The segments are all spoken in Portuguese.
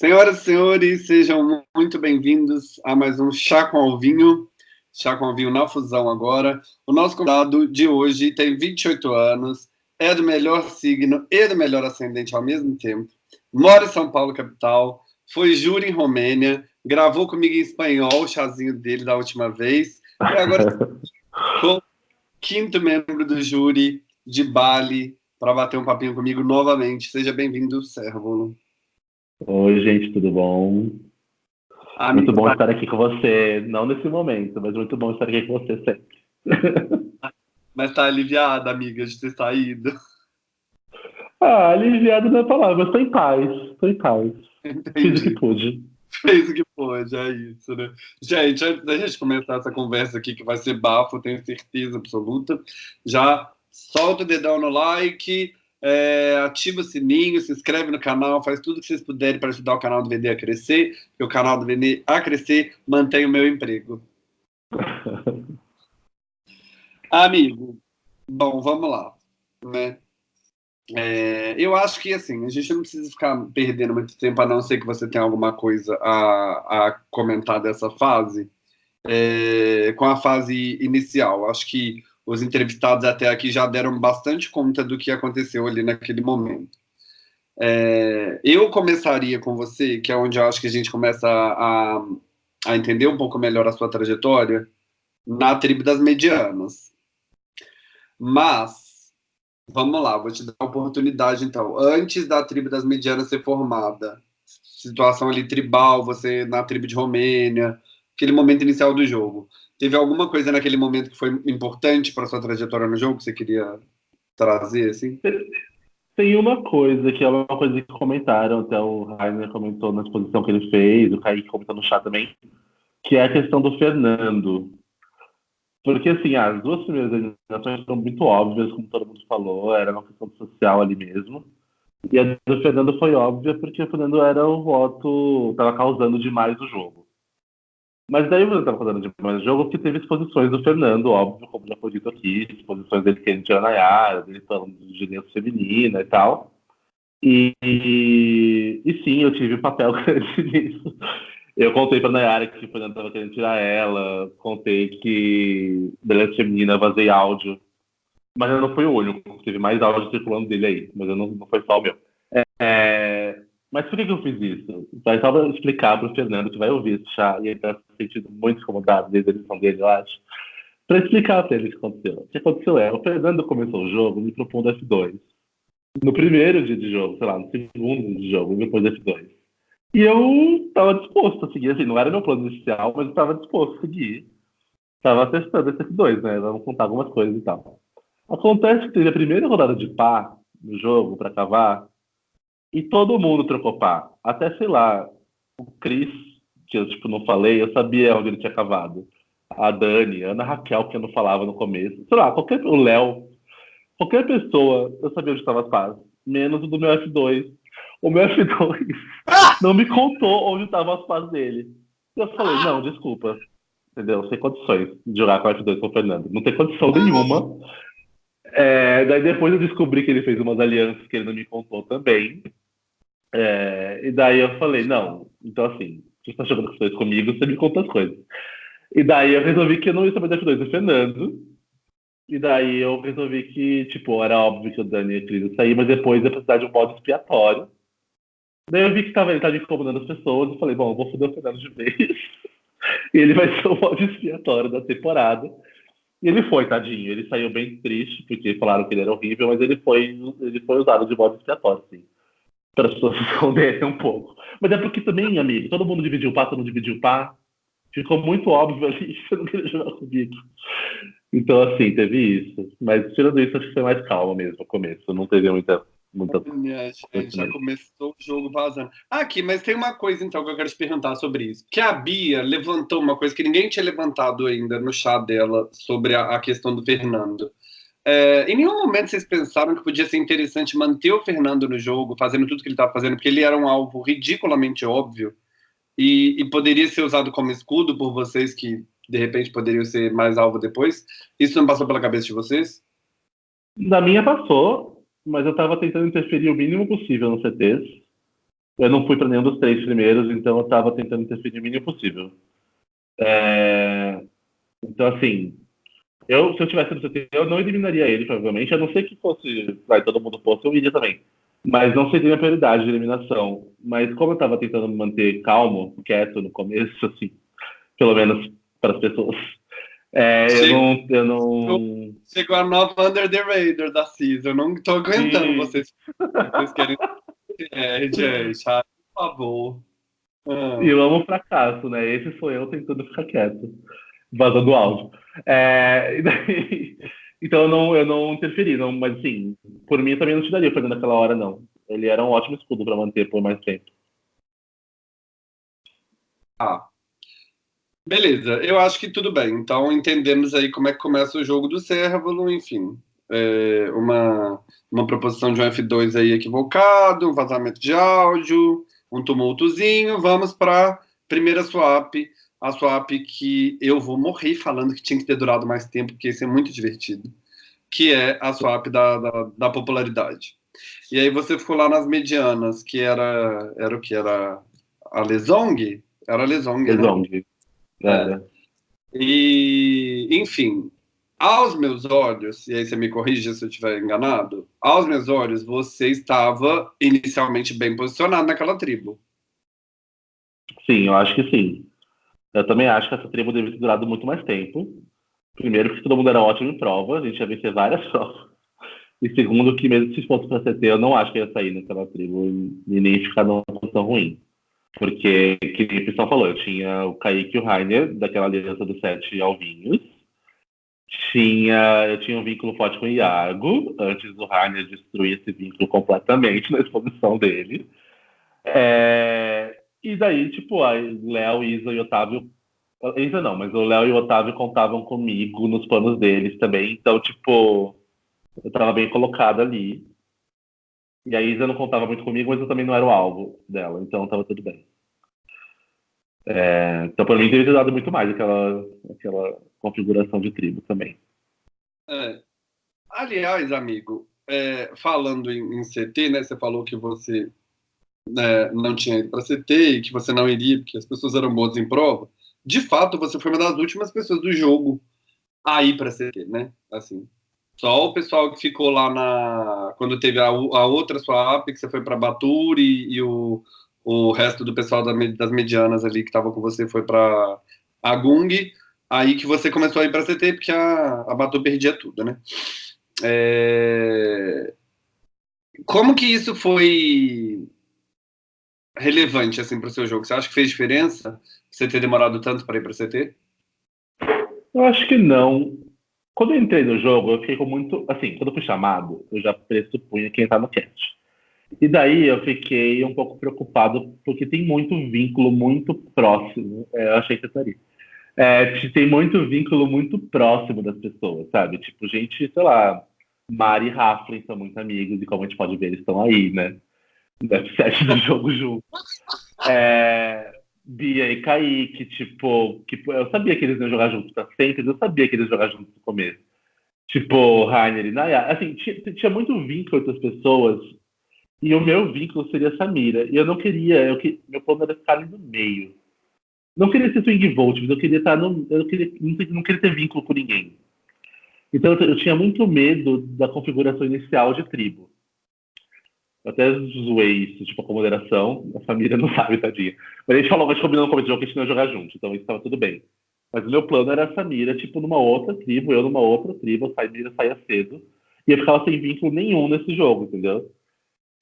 Senhoras e senhores, sejam muito bem-vindos a mais um Chá com Alvinho, Chá com Alvinho na Fusão agora. O nosso convidado de hoje tem 28 anos, é do melhor signo e do melhor ascendente ao mesmo tempo, mora em São Paulo, capital, foi júri em Romênia, gravou comigo em espanhol o chazinho dele da última vez, e agora com quinto membro do júri de Bali para bater um papinho comigo novamente. Seja bem-vindo, Sérvulo. Oi, gente, tudo bom? Amigo, muito bom estar aqui com você, não nesse momento, mas muito bom estar aqui com você sempre. mas tá aliviada, amiga, de ter saído? Ah, aliviado não é palavra, tô em paz, tô em paz. Entendi. Fiz o que pude. Fez o que pôde, é isso, né? Gente, antes da gente começar essa conversa aqui, que vai ser bafo, tenho certeza absoluta, já solta o dedão no like, é, ativa o sininho, se inscreve no canal, faz tudo que vocês puderem para ajudar o canal do VD a crescer, e o canal do VD a crescer mantém o meu emprego. Amigo, bom, vamos lá, né? É, eu acho que assim, a gente não precisa ficar perdendo muito tempo, a não ser que você tenha alguma coisa a, a comentar dessa fase, é, com a fase inicial. Acho que os entrevistados até aqui já deram bastante conta do que aconteceu ali naquele momento. É, eu começaria com você, que é onde eu acho que a gente começa a, a entender um pouco melhor a sua trajetória, na tribo das medianas. Mas, vamos lá, vou te dar a oportunidade então. Antes da tribo das medianas ser formada, situação ali tribal, você na tribo de Romênia, aquele momento inicial do jogo. Teve alguma coisa naquele momento que foi importante para sua trajetória no jogo que você queria trazer, assim? Tem uma coisa que é uma coisa que comentaram, até o Rainer comentou na exposição que ele fez, o Kaique comentou no chat também, que é a questão do Fernando. Porque, assim, as duas primeiras eliminações foram muito óbvias, como todo mundo falou, era uma questão social ali mesmo. E a do Fernando foi óbvia porque o Fernando era o voto, estava causando demais o jogo. Mas daí eu estava fazendo demais jogo que teve exposições do Fernando, óbvio, como já foi dito aqui, exposições dele que a gente era na Yara, dele falando de gênero feminina e tal. E, e, sim, eu tive papel grande nisso. Eu contei para Nayara que o Fernando estava querendo tirar ela, contei que beleza feminina vazei áudio, mas eu não fui o único, teve mais áudio circulando dele aí, mas eu não, não foi só o meu. É, é mas por que, que eu fiz isso? Vai só explicar para o Fernando, que vai ouvir esse chá, e ele está se sentindo muito incomodado desde a edição dele, eu acho. Para explicar para ele o que aconteceu. O que aconteceu é, o Fernando começou o jogo me propondo F2. No primeiro dia de jogo, sei lá, no segundo dia de jogo, depois F2. E eu estava disposto a seguir, assim, não era meu plano inicial, mas eu estava disposto a seguir. Estava testando esse F2, né? Vamos contar algumas coisas e tal. Acontece que teve a primeira rodada de pá no jogo para cavar, e todo mundo trocou pá. Até, sei lá, o Cris, que eu tipo, não falei, eu sabia onde ele tinha cavado. A Dani, a Ana Raquel, que eu não falava no começo. Sei lá, qualquer, o Léo. Qualquer pessoa, eu sabia onde estavam as pás. Menos o do meu F2. O meu F2 não me contou onde estavam as pás dele. Eu falei, não, desculpa. Entendeu? Sem condições de jogar com o F2 com o Fernando. Não tem condição nenhuma. É, daí depois eu descobri que ele fez umas alianças que ele não me contou também. É, e daí eu falei, não, então assim, você está jogando questões comigo, você me conta as coisas. E daí eu resolvi que eu não ia saber das 2 do Fernando. E daí eu resolvi que, tipo, era óbvio que o Dani ia querer sair, mas depois ia precisar de um modo expiatório. Daí eu vi que tava, ele estava incomodando as pessoas, e falei, bom, eu vou foder o Fernando de vez. e ele vai ser o modo expiatório da temporada. E ele foi, tadinho. Ele saiu bem triste, porque falaram que ele era horrível, mas ele foi, ele foi usado de modo expiatório, sim para as pessoas se esconderem um pouco. Mas é porque também, amigo, todo mundo dividiu pá, todo mundo dividiu pá. Ficou muito óbvio ali que você não queria jogar comigo. Então, assim, teve isso. Mas tirando isso, acho que foi mais calma mesmo no começo. Não teve muita. muita... É, já começou o jogo vazando. Ah, aqui, mas tem uma coisa então que eu quero te perguntar sobre isso. Que a Bia levantou uma coisa que ninguém tinha levantado ainda no chá dela sobre a, a questão do Fernando. É, em nenhum momento vocês pensaram que podia ser interessante manter o Fernando no jogo, fazendo tudo que ele estava fazendo, porque ele era um alvo ridiculamente óbvio e, e, poderia ser usado como escudo por vocês que de repente poderiam ser mais alvo depois. Isso não passou pela cabeça de vocês? Da minha passou, mas eu estava tentando interferir o mínimo possível no CTs. Eu não fui para nenhum dos três primeiros, então eu estava tentando interferir o mínimo possível. É... Então, assim, eu, se eu tivesse no CT, eu não eliminaria ele, provavelmente, a não ser que fosse, vai, todo mundo fosse, eu iria também. Mas não seria a prioridade de eliminação. Mas como eu estava tentando me manter calmo, quieto no começo, assim, pelo menos para as pessoas, é, eu não. Eu não... Chegou a nova Under the Radar da CIS. Eu não tô aguentando vocês. Vocês querem. É, gente, ah, por favor. Ah. E eu amo o fracasso, né? Esse sou eu tentando ficar quieto, vazando áudio. É, daí, então eu não, eu não interferi, não, mas assim, por mim eu também não te daria fazendo naquela hora, não. Ele era um ótimo escudo para manter por mais tempo. Ah, Beleza, eu acho que tudo bem. Então entendemos aí como é que começa o jogo do Cérvulo, enfim. É uma, uma proposição de um F2 aí equivocado, um vazamento de áudio, um tumultozinho. Vamos para primeira swap, a swap que eu vou morrer falando que tinha que ter durado mais tempo, porque isso é muito divertido, que é a swap da, da, da popularidade. E aí você ficou lá nas medianas, que era, era o que? Era a Lesong? Era a Lesong, Lesong. Né? É. E, enfim, aos meus olhos, e aí você me corrija se eu estiver enganado, aos meus olhos, você estava inicialmente bem posicionado naquela tribo. Sim, eu acho que sim. Eu também acho que essa tribo deve ter durado muito mais tempo. Primeiro, porque todo mundo era ótimo em prova, a gente ia vencer várias provas. E segundo, que mesmo se fosse para CT, eu não acho que ia sair naquela tribo e nem ficar numa posição ruim. Porque, que o Pistão falou, eu tinha o Kaique e o Rainer, daquela aliança dos sete alvinhos. Tinha, eu tinha um vínculo forte com o Iago, antes do Rainer destruir esse vínculo completamente na exposição dele. É, e daí, tipo, a Léo, Isa e Otávio. Isa não, mas o Léo e o Otávio contavam comigo nos planos deles também. Então, tipo, eu tava bem colocado ali. E a Isa não contava muito comigo, mas eu também não era o alvo dela, então estava tudo bem. É, então, para mim, teria dado muito mais aquela, aquela configuração de tribo também. É. Aliás, amigo, é, falando em, em, CT, né, você falou que você né, não tinha ido para CT e que você não iria porque as pessoas eram boas em prova. De fato, você foi uma das últimas pessoas do jogo a ir para CT, né? Assim, só o pessoal que ficou lá na. Quando teve a, a outra sua app, que você foi para Baturi e o, o resto do pessoal da, das medianas ali que estava com você foi para Agung. Aí que você começou a ir para CT, porque a, a Batu perdia tudo, né? É... Como que isso foi relevante assim para o seu jogo? Você acha que fez diferença você ter demorado tanto para ir para CT? Eu acho que não. Quando eu entrei no jogo, eu fiquei com muito. Assim, quando eu fui chamado, eu já pressupunha quem tá no cast. E daí eu fiquei um pouco preocupado, porque tem muito vínculo muito próximo. É, eu achei que eu estaria. É, tem muito vínculo muito próximo das pessoas, sabe? Tipo, gente, sei lá, Mari e Raflin são muito amigos, e como a gente pode ver, eles estão aí, né? F7 do jogo junto. É, Bia e Kaique, tipo, que, eu sabia que eles iam jogar juntos pra sempre, eu sabia que eles iam jogar juntos no começo. Tipo, Rainer e Naya. Assim, tinha, tinha muito vínculo entre as pessoas, e o meu vínculo seria Samira. E eu não queria, eu, meu plano era ficar ali no meio. Não queria ser swing vote, mas eu queria estar no. Eu queria, não queria ter vínculo com ninguém. Então eu, eu tinha muito medo da configuração inicial de tribo. Eu até zoei isso, tipo, com moderação. A família não sabe, tadinha. Mas a gente falou, mas combinando como jogo que a gente não ia jogar junto, então isso estava tudo bem. Mas o meu plano era a Samira, tipo, numa outra tribo, eu numa outra tribo, a Samira saía cedo, e eu ficava sem vínculo nenhum nesse jogo, entendeu?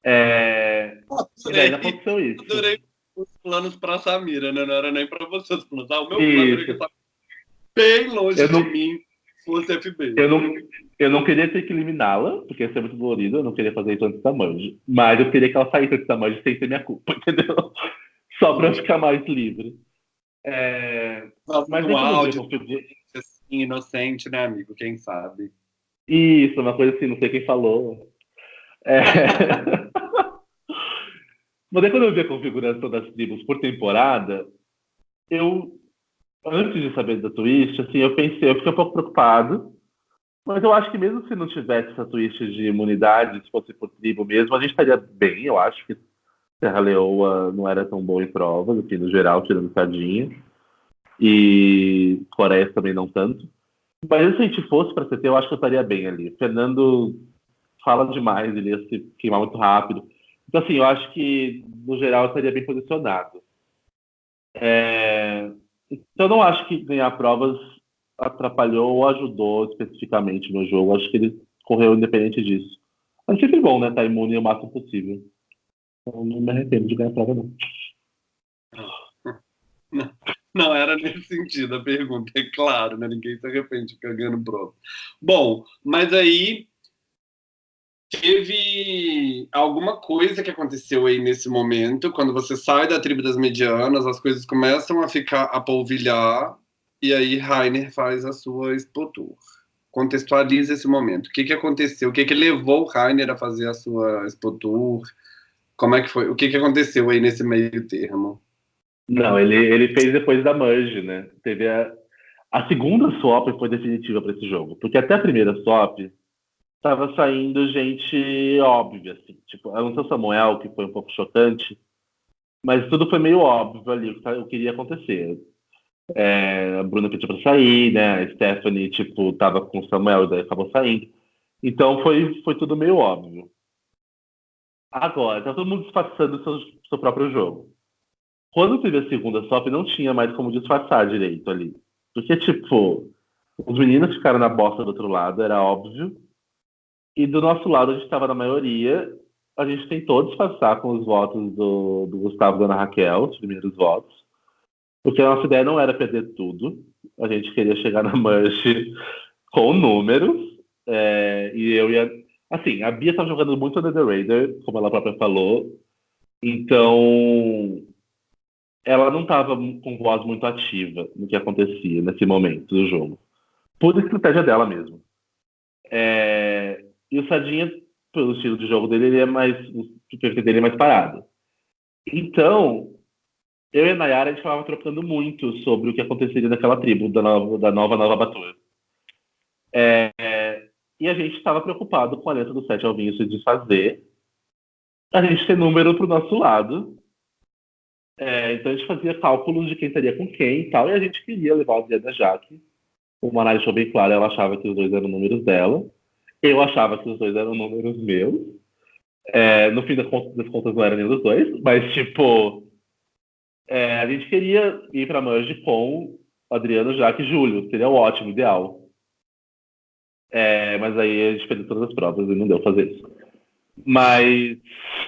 É... Nossa, e aí aconteceu isso. Eu adorei os planos pra Samira, né? Não era nem pra você os planos. Ah, o meu isso. plano era bem longe eu de não... mim fosse FB. Eu não, eu não queria ter que eliminá-la, porque ia ser muito dolorido, eu não queria fazer isso antes da Manji. Mas eu queria que ela saísse antes da Manji sem ser minha culpa, entendeu? Só pra ficar mais livre. É... Mas um áudio assim, inocente, né, amigo? Quem sabe? Isso, uma coisa assim, não sei quem falou. É... Mas aí, quando eu vi a configuração das tribos por temporada, eu antes de saber da twist, assim, eu pensei, eu fiquei um pouco preocupado, mas eu acho que mesmo se não tivesse essa twist de imunidade, se fosse por tribo mesmo, a gente estaria bem, eu acho que Serra Leoa não era tão bom em provas, assim, no geral, tirando Sardinha. E Coreia também não tanto. Mas se a gente fosse para CT, eu acho que eu estaria bem ali. Fernando fala demais, ele ia se queimar muito rápido. Então, assim, eu acho que, no geral, eu estaria bem posicionado. É... Então, eu não acho que ganhar provas atrapalhou ou ajudou especificamente no jogo. Acho que ele correu independente disso. Mas sempre bom, né? Tá imune o máximo possível. Então, não me arrependo de ganhar prova, não. Não, não era nesse sentido a pergunta, é claro, né? Ninguém se arrepende de ganhando prova. Bom, mas aí teve alguma coisa que aconteceu aí nesse momento, quando você sai da tribo das medianas, as coisas começam a ficar a polvilhar, e aí Rainer faz a sua Expo Tour. Contextualiza esse momento. O que, que aconteceu? O que, que levou Rainer a fazer a sua Expo Tour? Como é que foi? O que, que aconteceu aí nesse meio termo? Não, ele, ele fez depois da merge, né? Teve a, a segunda swap foi definitiva para esse jogo, porque até a primeira swap estava saindo gente óbvia, assim, tipo, a não ser o Samuel, que foi um pouco chocante, mas tudo foi meio óbvio ali, o que iria acontecer. É, a Bruna pediu para sair, né? A Stephanie, tipo, tava com o Samuel e daí acabou saindo. Então foi, foi tudo meio óbvio. Agora, tá todo mundo disfarçando o seu, seu próprio jogo. Quando teve a segunda SOP, não tinha mais como disfarçar direito ali. Porque, tipo, os meninos ficaram na bosta do outro lado, era óbvio. E do nosso lado, a gente estava na maioria. A gente tentou disfarçar com os votos do, do Gustavo e da Ana Raquel, os primeiros votos. Porque a nossa ideia não era perder tudo. A gente queria chegar na manche com números. É, e eu ia Assim, a Bia tá jogando muito Under the Raider, como ela própria falou. Então, ela não estava com voz muito ativa no que acontecia nesse momento do jogo. Por estratégia dela mesmo. É... E o Sadinha, pelo estilo de jogo dele, ele é mais. O perfil dele é mais parado. Então, eu e a Nayara, a gente falava trocando muito sobre o que aconteceria naquela tribo da nova, da nova Nova Batura. É, e a gente estava preocupado com a letra do Sete Alvinhos se desfazer. A gente ter número para o nosso lado. É, então a gente fazia cálculos de quem estaria com quem e tal. E a gente queria levar o Adriana Jaque. O Manai deixou bem claro, ela achava que os dois eram números dela. Eu achava que os dois eram números meus. É, no fim das contas, das contas, não era nenhum dos dois. Mas, tipo, é, a gente queria ir para Merge com Adriano, Jaque e Júlio. Seria ótimo, ideal. É, mas aí a gente perdeu todas as provas e não deu fazer isso. Mas.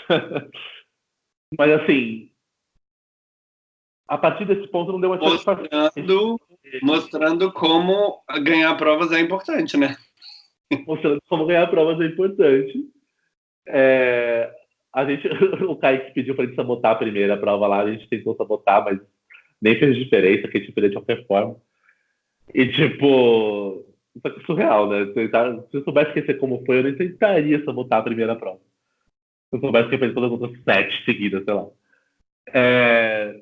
mas assim. A partir desse ponto não deu mais mostrando, mostrando como ganhar provas é importante, né? Mostrando como ganhar provas é importante. É, a gente, o Kaique pediu para gente sabotar a primeira prova lá, a gente tentou sabotar, mas nem fez diferença, que a gente perdeu de qualquer forma. E tipo, isso é surreal, né? Se eu soubesse esquecer como foi, eu nem tentaria sabotar a primeira prova. Se eu soubesse que eu fiz todas as outras sete seguidas, sei lá. É...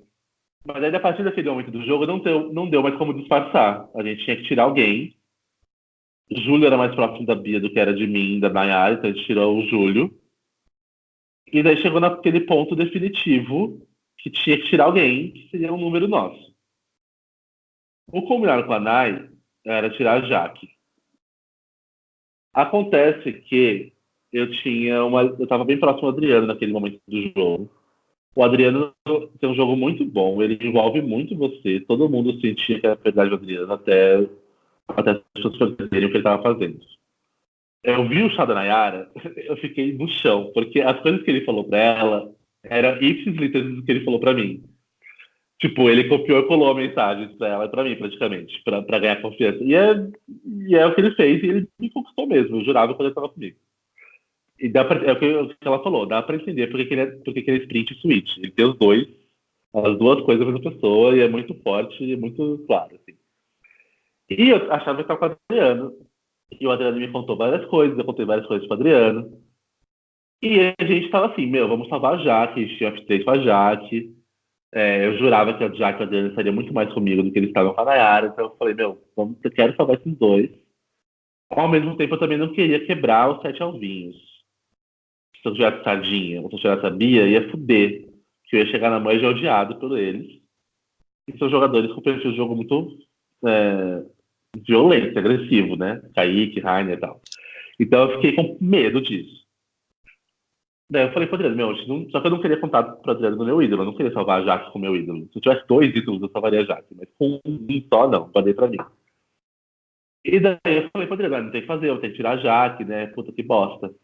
Mas aí, a daquele momento do jogo, não deu, não deu mais como disfarçar. A gente tinha que tirar alguém. Júlio era mais próximo da Bia do que era de mim, da Nayara, então a gente tirou o Júlio. E daí chegou naquele ponto definitivo que tinha que tirar alguém, que seria um número nosso. O combinado com a Nay era tirar a Jaque. Acontece que eu tinha uma. Eu estava bem próximo do Adriano naquele momento do jogo. O Adriano tem um jogo muito bom, ele envolve muito você. Todo mundo sentia que era verdade do Adriano até, até as pessoas perceberem o que ele estava fazendo. Eu vi o chá da Nayara, eu fiquei no chão, porque as coisas que ele falou para ela eram ipsis literis do que ele falou para mim. Tipo, ele copiou e colou a mensagem pra ela e pra mim, praticamente, pra, pra ganhar confiança. E é, e é o que ele fez, e ele me conquistou mesmo, eu jurava quando ele tava comigo. E dá pra, é o que, que ela falou, dá pra entender porque que ele é, porque que ele é sprint e switch. Ele tem os dois, as duas coisas a mesma pessoa, e é muito forte e muito claro, assim. E eu achava que estava com o Adriano, e o Adriano me contou várias coisas, eu contei várias coisas pro Adriano. E a gente tava assim, meu, vamos salvar a Jaque, a gente tinha update com a Jaque, é, eu jurava que a Jack e a Adriana estaria muito mais comigo do que eles estavam com a Nayara, então eu falei, meu, vamos, eu quero salvar esses dois. Ao mesmo tempo, eu também não queria quebrar os sete alvinhos. se eu tivesse Sardinha ou se eu tivesse a Bia, ia fuder. Que eu ia chegar na mãe já odiado por eles. E são jogadores com perfil de jogo muito é, violento, agressivo, né? Kaique, Rainer e tal. Então eu fiquei com medo disso. Daí eu falei pro Adriano, meu, não, só que eu não queria contar pro Adriano do meu ídolo, eu não queria salvar a Jaque com o meu ídolo. Se eu tivesse dois ídolos, eu salvaria a Jaque, mas com um só, não, guardei pra mim. E daí eu falei pro Adriano, não tem que fazer, eu tenho que tirar a Jaque, né? Puta que bosta.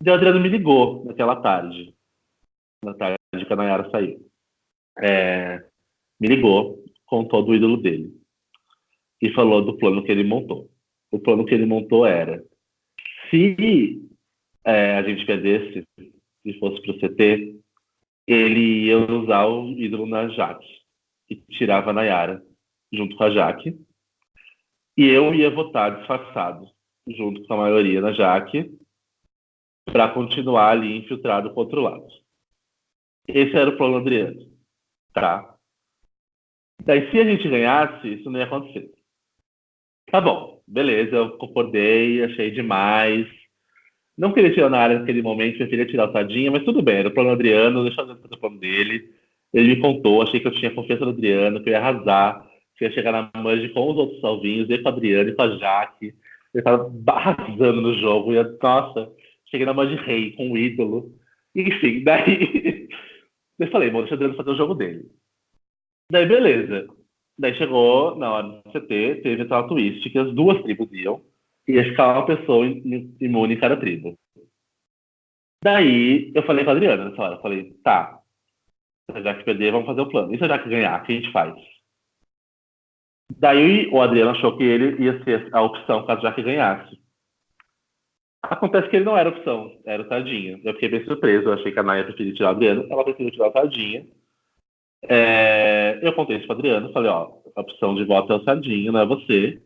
Daí o Adriano me ligou naquela tarde. Na tarde que a Nayara saiu. É, me ligou, contou do ídolo dele. E falou do plano que ele montou. O plano que ele montou era: se é, a gente perdesse, se fosse para o CT, ele ia usar o ídolo na Jaque e tirava a Nayara junto com a Jaque. E eu ia votar disfarçado, junto com a maioria na Jaque, para continuar ali infiltrado para outro lado. Esse era o plano Adriano. Tá? Daí, se a gente ganhasse, isso não ia acontecer. Tá bom, beleza, eu concordei, achei demais. Não queria tirar na área naquele momento, preferia tirar o Tadinha, mas tudo bem, era o plano Adriano, deixa eu fazer o plano dele. Ele me contou, achei que eu tinha confiança no Adriano, que eu ia arrasar, que eu ia chegar na manche com os outros salvinhos, e com o Adriano e com a Jaque. Ele tava arrasando no jogo, e nossa, cheguei na manche rei, com o ídolo. Enfim, daí eu falei, bom, deixa o Adriano fazer o jogo dele. Daí, beleza. Daí chegou na hora do CT, teve aquela twist que as duas tribos iam, e ia ficar uma pessoa imune em cada tribo. Daí eu falei com a Adriana nessa hora, eu falei, tá, já que perder, vamos fazer o plano. E se a Jaque ganhar, o que a gente faz? Daí o Adriano achou que ele ia ser a opção caso a Jaque ganhasse. Acontece que ele não era opção, era o Tardinha. Eu fiquei bem surpreso, eu achei que a Naya preferia tirar o Adriano, ela preferiu tirar o Tardinha. É, eu contei isso para Adriano, falei, ó, a opção de voto é o Sardinha, não é você.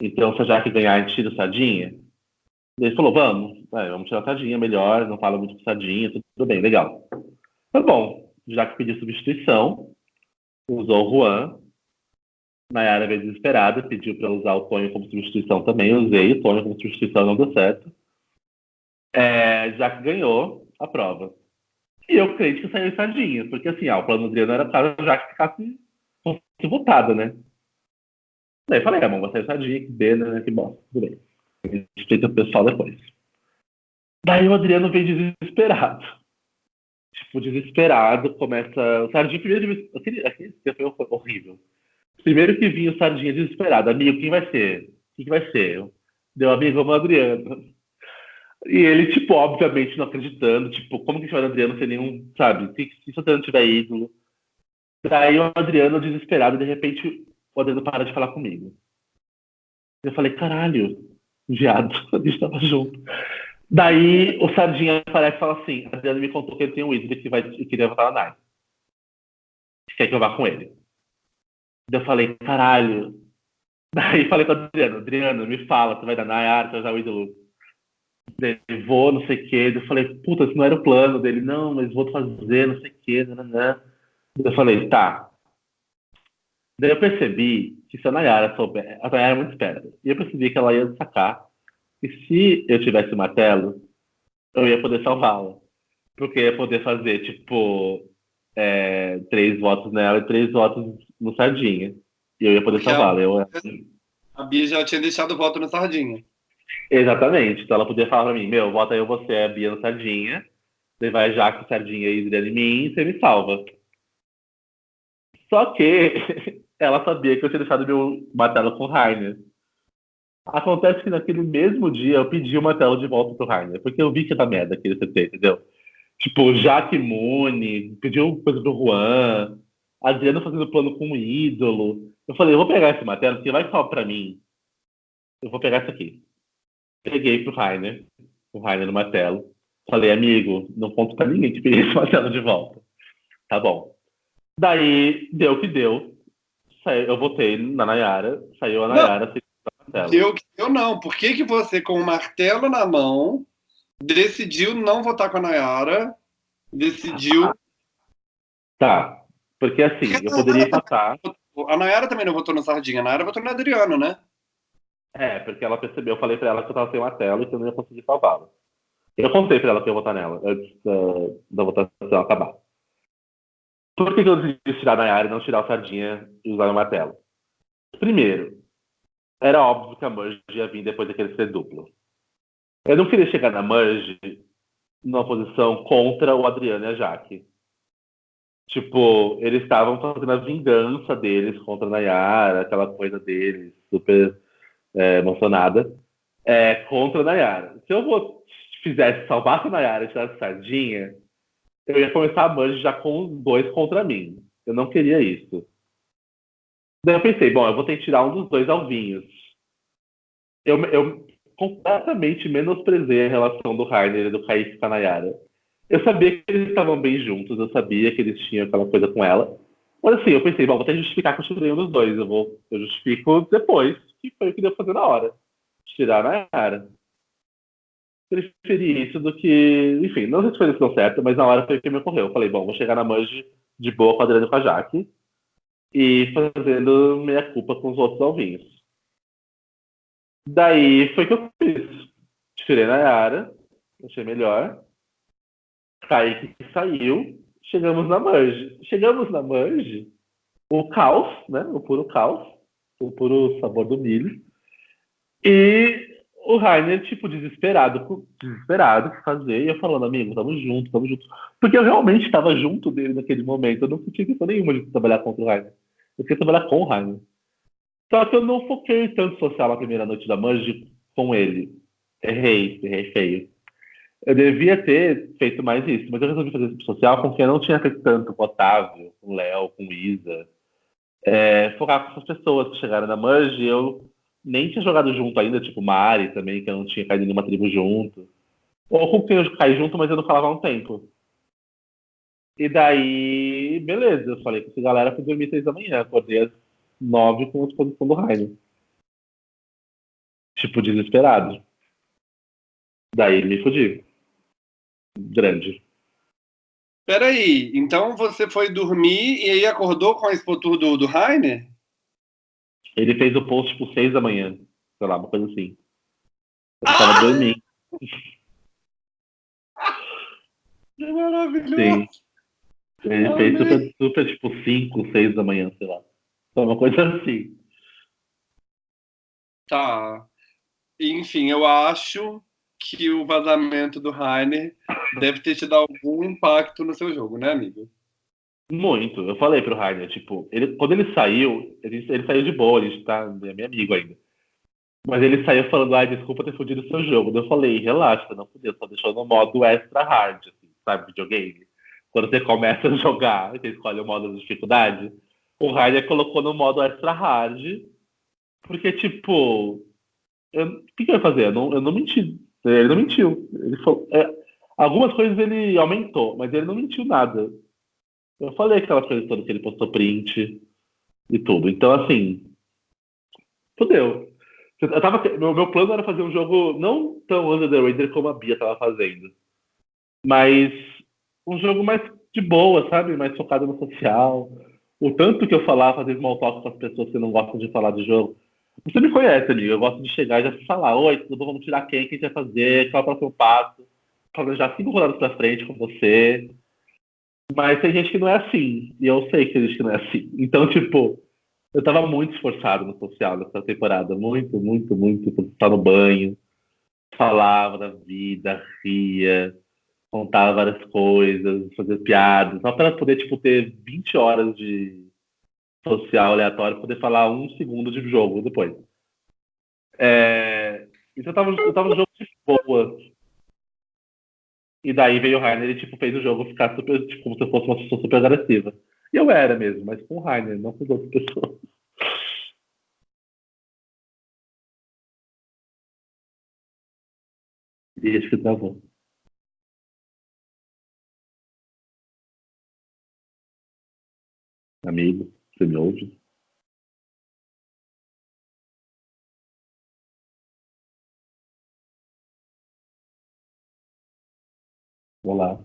Então, se a Jaque ganhar, a gente tira o Sardinha. Ele falou, vamos, é, vamos tirar o Sardinha, melhor, não fala muito com Sardinha, tudo, tudo bem, legal. Tá bom, já que pediu substituição, usou o Juan. Nayara veio desesperada, pediu para usar o Tonho como substituição também. usei o Tonho como substituição, não deu certo. É, já que ganhou a prova. E eu creio que saiu sardinha, porque assim, ah, o plano Adriano era para já que ficasse fosse votada, né? Daí falei, ah, bom, vai sair sardinha, que bena, né? Que bom, tudo bem. Explica o pessoal depois. Daí o Adriano vem desesperado. Tipo, desesperado, começa. O Sardinha primeiro. Aquele, aquele foi horrível. Primeiro que vinha o Sardinha desesperado. Amigo, quem vai ser? Quem que vai ser? Deu amigo, vamos Adriano. E ele, tipo, obviamente não acreditando, tipo, como que o Adriano sem nenhum, sabe? Se, se o Adriano tiver ídolo. Daí o Adriano, desesperado, de repente, o Adriano para de falar comigo. Eu falei, caralho, viado, a gente tava junto. Daí o Sardinha aparece e fala assim: Adriano me contou que ele tem um ídolo que vai, que queria votar na Nike. Quer que eu vá com ele? Daí eu falei, caralho. Daí falei com o Adriano, Adriano, me fala, você vai dar Nayara, você vai usar o ídolo dele, vou, não sei o quê. Eu falei, puta, isso não era o plano dele, não, mas vou fazer, não sei o quê, né? Eu falei, tá. Daí eu percebi que se a Nayara souber, a Nayara é muito esperta, e eu percebi que ela ia sacar e se eu tivesse martelo, eu ia poder salvá-la. Porque ia poder fazer, tipo, é, três votos nela e três votos no Sardinha. E eu ia poder salvá-la. Eu... A Bia já tinha deixado o voto no Sardinha. Exatamente. Então ela podia falar pra mim, meu, vota eu, você, a Bia no Sardinha. Você vai Jaque, Sardinha e Adriana em mim você me salva. Só que ela sabia que eu tinha deixado meu martelo com o Rainer. Acontece que naquele mesmo dia eu pedi uma tela de volta pro Rainer, porque eu vi que era merda aquele CT, entendeu? Tipo, Jaque Mune, pediu coisa pro Juan, Adriano fazendo plano com um ídolo. Eu falei, eu vou pegar esse martelo, porque vai só pra mim. Eu vou pegar isso aqui. Peguei pro Rainer, o Rainer no martelo. Falei, amigo, não conto pra ninguém que peguei esse martelo de volta. Tá bom. Daí, deu o que deu. Eu votei na Nayara, saiu a Nayara, eu, eu não. Por que, que você, com o martelo na mão, decidiu não votar com a Nayara? Decidiu. Tá. Porque assim, eu poderia votar. A Nayara também não votou na Sardinha, a Nayara votou no Adriano, né? É, porque ela percebeu, eu falei pra ela que eu tava sem martelo e que eu não ia conseguir salvá-la. Eu contei pra ela que eu ia votar nela antes da, votação acabar. Por que, que eu decidi tirar a Nayara e não tirar o Sardinha e usar o martelo? Primeiro, era óbvio que a Merge ia vir depois daquele ser duplo. Eu não queria chegar na Merge numa posição contra o Adriano e a Jaque. Tipo, eles estavam fazendo a vingança deles contra a Nayara, aquela coisa deles, super é, emocionada, é, contra a Nayara. Se eu vou, fizesse, salvasse a Nayara e tirasse Sardinha, eu ia começar a Merge já com os dois contra mim. Eu não queria isso. Daí eu pensei, bom, eu vou ter que tirar um dos dois alvinhos. Eu, eu completamente menosprezei a relação do Rainer e do Kaique com a Nayara. Eu sabia que eles estavam bem juntos, eu sabia que eles tinham aquela coisa com ela. Mas assim, eu pensei, bom, vou ter que justificar que eu tirei um dos dois. Eu, vou, eu justifico depois, que foi o que deu fazer na hora. Tirar a Nayara. Preferi isso do que. Enfim, não sei se foi a decisão certa, mas na hora foi o que me ocorreu. Eu falei, bom, vou chegar na Manji de boa e com a Jaque e fazendo meia culpa com os outros alvinhos. Daí foi que eu fiz. Tirei na Yara, achei melhor. Kaique saiu, chegamos na Merge. Chegamos na Merge, o caos, né? O puro caos, o puro sabor do milho. E o Rainer, tipo, desesperado, desesperado que fazer, e eu falando, amigo, tamo junto, tamo junto. Porque eu realmente estava junto dele naquele momento, eu não tinha questão nenhuma de trabalhar contra o Rainer. Eu queria trabalhar com o Rainer. Só que eu não foquei tanto social na primeira noite da Manji com ele. Errei, errei feio. Eu devia ter feito mais isso, mas eu resolvi fazer isso social com quem eu não tinha feito tanto, com o Otávio, com o Léo, com o Isa. É, focar com essas pessoas que chegaram na Manji, eu nem tinha jogado junto ainda, tipo Mari também, que eu não tinha caído em nenhuma tribo junto. Ou com quem eu caí junto, mas eu não falava há um tempo. E daí, beleza, eu falei com essa galera fui dormir seis da manhã, acordei às nove com a exposição do Rainer. Tipo, desesperado. Daí me fudi. Grande. Peraí, então você foi dormir e aí acordou com a expotur do, do Rainer? Ele fez o post por seis da manhã. Sei lá, uma coisa assim. Eu ah! tava dormindo. Que maravilhoso! Sim. Ele fez super, super, tipo, 5, 6 da manhã, sei lá. Uma coisa assim. Tá. Enfim, eu acho que o vazamento do Rainer deve ter te dado algum impacto no seu jogo, né, amigo? Muito. Eu falei pro Rainer, tipo, ele, quando ele saiu, ele, ele saiu de boa, ele tá, é meu amigo ainda. Mas ele saiu falando, ai, desculpa ter fudido o seu jogo. Eu falei, relaxa, não fudeu, só deixou no modo extra hard, assim, sabe, videogame quando você começa a jogar, você escolhe o modo de dificuldade, o Rainer colocou no modo extra hard, porque, tipo, o que, que eu ia fazer? Eu não, eu não menti. Ele não mentiu. Ele falou, é, algumas coisas ele aumentou, mas ele não mentiu nada. Eu falei aquela coisa toda que ele postou print e tudo. Então, assim, fodeu. Eu tava, meu, meu plano era fazer um jogo não tão under the radar como a Bia tava fazendo. Mas um jogo mais de boa, sabe? Mais focado no social. O tanto que eu falava, fazer small talk com as pessoas que não gostam de falar de jogo. Você me conhece, ali. Eu gosto de chegar e já falar: Oi, tudo bom? Vamos tirar quem? que a gente vai fazer? Qual é o próximo passo? já cinco rodadas pra frente com você. Mas tem gente que não é assim. E eu sei que tem gente que não é assim. Então, tipo, eu tava muito esforçado no social nessa temporada. Muito, muito, muito. Estar no banho. Falava da vida, ria contar várias coisas, fazer piadas, só para poder tipo ter 20 horas de social aleatório, poder falar um segundo de jogo depois. É... Então eu tava, eu tava no jogo de boa. E daí veio o Rainer e tipo, fez o jogo ficar super, tipo, como se fosse uma pessoa super agressiva. E eu era mesmo, mas com o Rainer, não com as outras pessoas. E acho que travou. Amigo, você me ouve? Olá.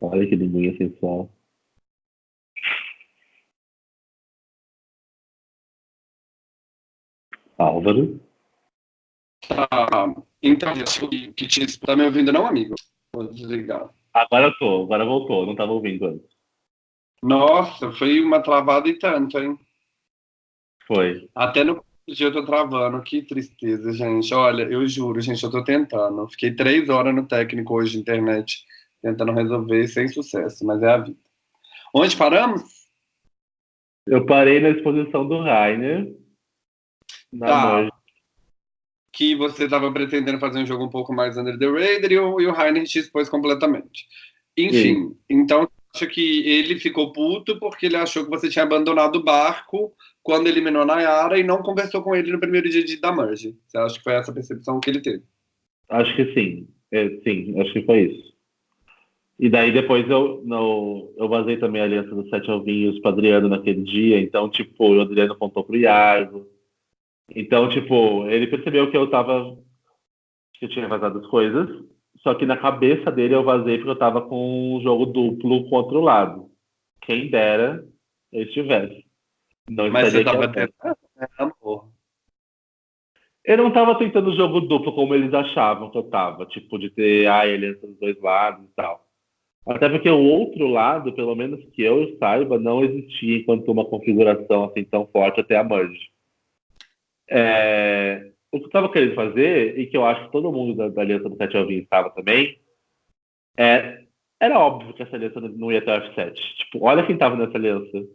Olha que linguinha sensual. Álvaro. Tá. Então, que, que te tá me ouvindo, não, amigo? Vou desligar. Agora eu tô, agora voltou, não tava ouvindo antes. Nossa, foi uma travada e tanto, hein? Foi. Até no dia eu tô travando, que tristeza, gente. Olha, eu juro, gente, eu tô tentando. Fiquei três horas no técnico hoje de internet, tentando resolver sem sucesso, mas é a vida. Onde paramos? Eu parei na exposição do Rainer. Na tá. Que você estava pretendendo fazer um jogo um pouco mais under the radar e o, e o te expôs completamente. Enfim, Sim. então acho que ele ficou puto porque ele achou que você tinha abandonado o barco quando eliminou a Nayara e não conversou com ele no primeiro dia de, da merge. Você acha que foi essa percepção que ele teve? Acho que sim. É, sim, acho que foi isso. E daí depois eu, no, eu vazei também a aliança dos sete alvinhos para Adriano naquele dia, então, tipo, o Adriano apontou pro Iago. Então, tipo, ele percebeu que eu tava. que eu tinha vazado as coisas, só que na cabeça dele eu vazei porque eu tava com um jogo duplo contra o lado. Quem dera eu estivesse. Não Mas você tava tentando, né, amor? Eu não tava tentando jogo duplo como eles achavam que eu tava, tipo, de ter a aliança dos dois lados e tal. Até porque o outro lado, pelo menos que eu saiba, não existia enquanto uma configuração assim tão forte até a merge. É, o que eu estava querendo fazer, e que eu acho que todo mundo da, da aliança do 7 ao 20 estava também, é, era óbvio que essa aliança não ia ter F7. Tipo, olha quem estava nessa aliança.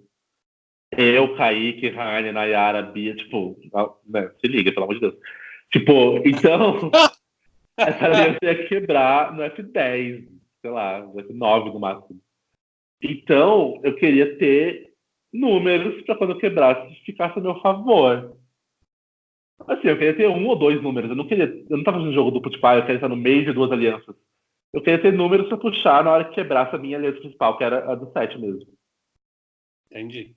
Eu, Kaique, Raine, Nayara, Bia, tipo, né, se liga, pelo amor de Deus. Tipo, então, essa aliança ia quebrar no F10 sei lá, ser nove no máximo. Então, eu queria ter números para quando eu quebrasse ficasse a meu favor. Assim, eu queria ter um ou dois números. Eu não queria. Eu não estava fazendo jogo duplo tipo, ah, eu queria estar no meio de duas alianças. Eu queria ter números para puxar na hora que quebrasse a minha aliança principal, que era a do 7 mesmo. Entendi.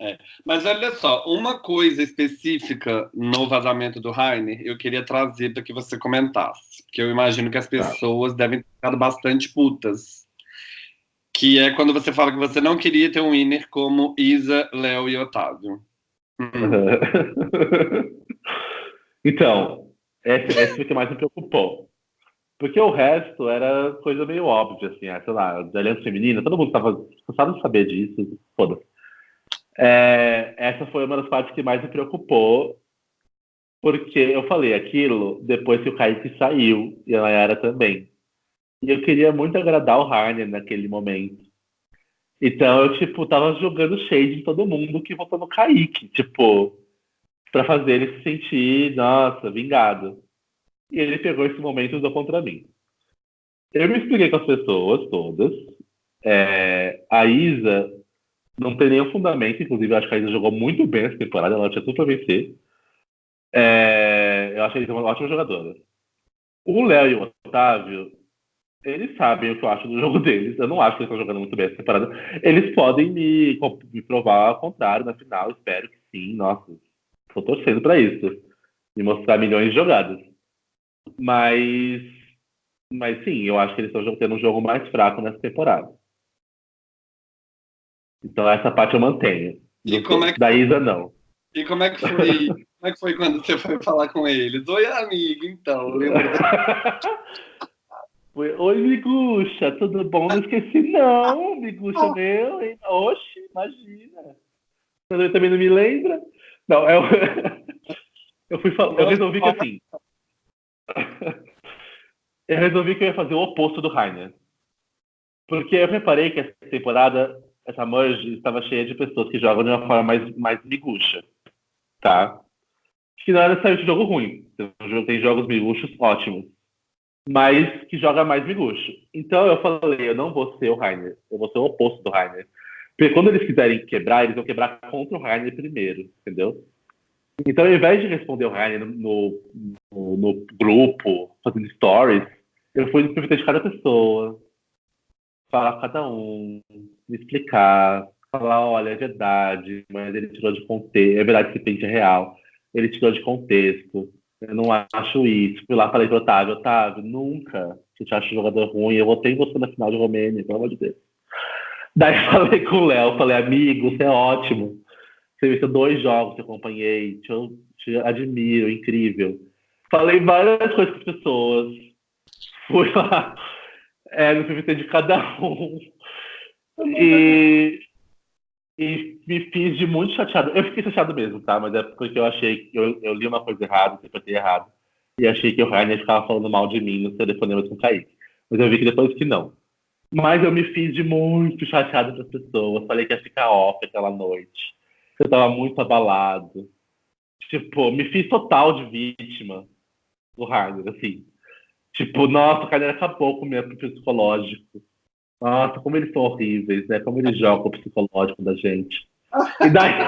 É. Mas olha só, uma coisa específica no vazamento do Rainer, eu queria trazer para que você comentasse, porque eu imagino que as tá. pessoas tá. devem ter ficado bastante putas. Que é quando você fala que você não queria ter um winner como Isa, Léo e Otávio. Hum. então, esse, esse que mais me preocupou. Porque o resto era coisa meio óbvia, assim, ah, sei lá, de aliança feminina, todo mundo estava cansado de saber disso, foda-se. É, essa foi uma das partes que mais me preocupou, porque eu falei aquilo depois que o Kaique saiu, e a Nayara também. E eu queria muito agradar o Harner naquele momento. Então eu, tipo, tava jogando shade em todo mundo que votou no Kaique, tipo, para fazer ele se sentir, nossa, vingado. E ele pegou esse momento e usou contra mim. Eu me expliquei com as pessoas todas. É, a Isa não tem nenhum fundamento, inclusive eu acho que a Isa jogou muito bem essa temporada, ela tinha tudo para vencer. É, eu acho que a Isa uma ótima jogadora. O Léo e o Otávio, eles sabem o que eu acho do jogo deles. Eu não acho que eles estão jogando muito bem essa temporada. Eles podem me, me provar ao contrário na final, espero que sim. Nossa, estou torcendo para isso. Me mostrar milhões de jogadas. Mas, mas sim, eu acho que eles estão tendo um jogo mais fraco nessa temporada. Então essa parte eu mantenho. E como é que... Da Isa, não. E como é que foi, como é que foi quando você foi falar com eles? Oi, amigo, então, lembra? Oi, Miguxa, tudo bom? Não esqueci, não, Miguxa meu, hein? Oxe, imagina. Você também não me lembra? Não, eu, eu fui eu resolvi que assim. Eu resolvi que eu ia fazer o oposto do Rainer. Porque eu reparei que essa temporada essa merge estava cheia de pessoas que jogam de uma forma mais, mais miguxa, tá? Que não é necessariamente jogo ruim. Tem jogos miguxos ótimos. Mas que joga mais miguxo. Então eu falei, eu não vou ser o Rainer. Eu vou ser o oposto do Rainer. Porque quando eles quiserem quebrar, eles vão quebrar contra o Rainer primeiro, entendeu? Então, ao invés de responder o Rainer no, no, no grupo, fazendo stories, eu fui no de cada pessoa, falar com cada um, me explicar, falar, olha, é verdade, mas ele tirou de contexto, é verdade que esse pente é real, ele tirou de contexto, eu não acho isso. Fui lá falei pro Otávio, Otávio, nunca que te acho jogador ruim, eu votei em você na final de Romênia, pelo amor de Deus. Daí falei com o Léo, falei, amigo, você é ótimo. Você venceu dois jogos que eu acompanhei, te, te admiro, incrível. Falei várias coisas com as pessoas. Fui lá é, no PVT de cada um. E, e me fiz de muito chateado. Eu fiquei chateado mesmo, tá? Mas é porque eu achei que eu, eu li uma coisa errada, interpretei errado. E achei que o Rainer ficava falando mal de mim no telefonema com o Kaique. Mas eu vi que depois que não. Mas eu me fiz de muito chateado das pessoas. Falei que ia ficar off aquela noite. Eu tava muito abalado. Tipo, me fiz total de vítima do Harder, assim. Tipo, nossa, o cara acabou com o meu psicológico. Nossa, como eles são horríveis, né? Como eles jogam o psicológico da gente. E daí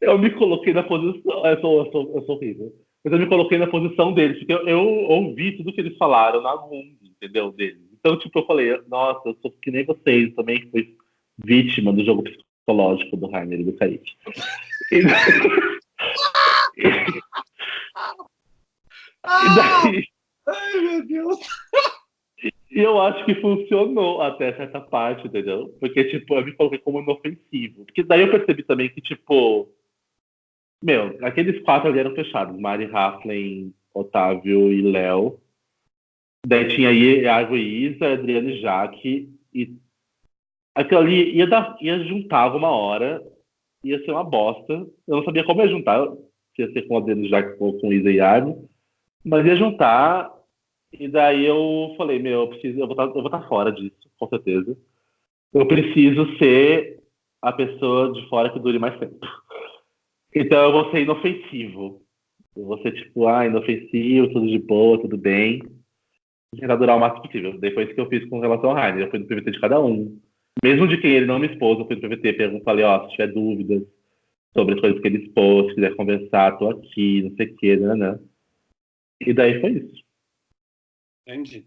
eu, eu me coloquei na posição. Eu sou, eu, sou, eu sou horrível. Mas eu me coloquei na posição deles, porque eu, eu ouvi tudo que eles falaram na mundo, entendeu? Deles. Então, tipo, eu falei, nossa, eu sou que nem vocês, também fui vítima do jogo psicológico do Rainer e do Kaique. E, e daí. Ai, meu Deus! E eu acho que funcionou até certa parte, entendeu? Porque, tipo, eu me coloquei como inofensivo. Porque daí eu percebi também que, tipo. Meu, aqueles quatro ali eram fechados. Mari Raflin, Otávio e Léo. Daí tinha Iago e Isa, Adriano e Jaque. E aquilo ali ia, dar, ia juntar alguma hora. Ia ser uma bosta. Eu não sabia como ia juntar. Se ia ser com Adriano e Jaque ou com Isa e Iago. Mas ia juntar. E daí eu falei, meu, eu preciso, eu vou tá, estar tá fora disso, com certeza. Eu preciso ser a pessoa de fora que dure mais tempo. Então eu vou ser inofensivo. Eu vou ser tipo, ah, inofensivo, tudo de boa, tudo bem tentar durar o máximo possível. Depois que eu fiz com relação ao Rainer, eu fui no PVT de cada um. Mesmo de quem ele não me expôs, eu fui no PVT, falei, ó, se tiver dúvidas sobre as coisas que ele expôs, se quiser conversar, tô aqui, não sei o quê, né, né. E daí foi isso. Entendi.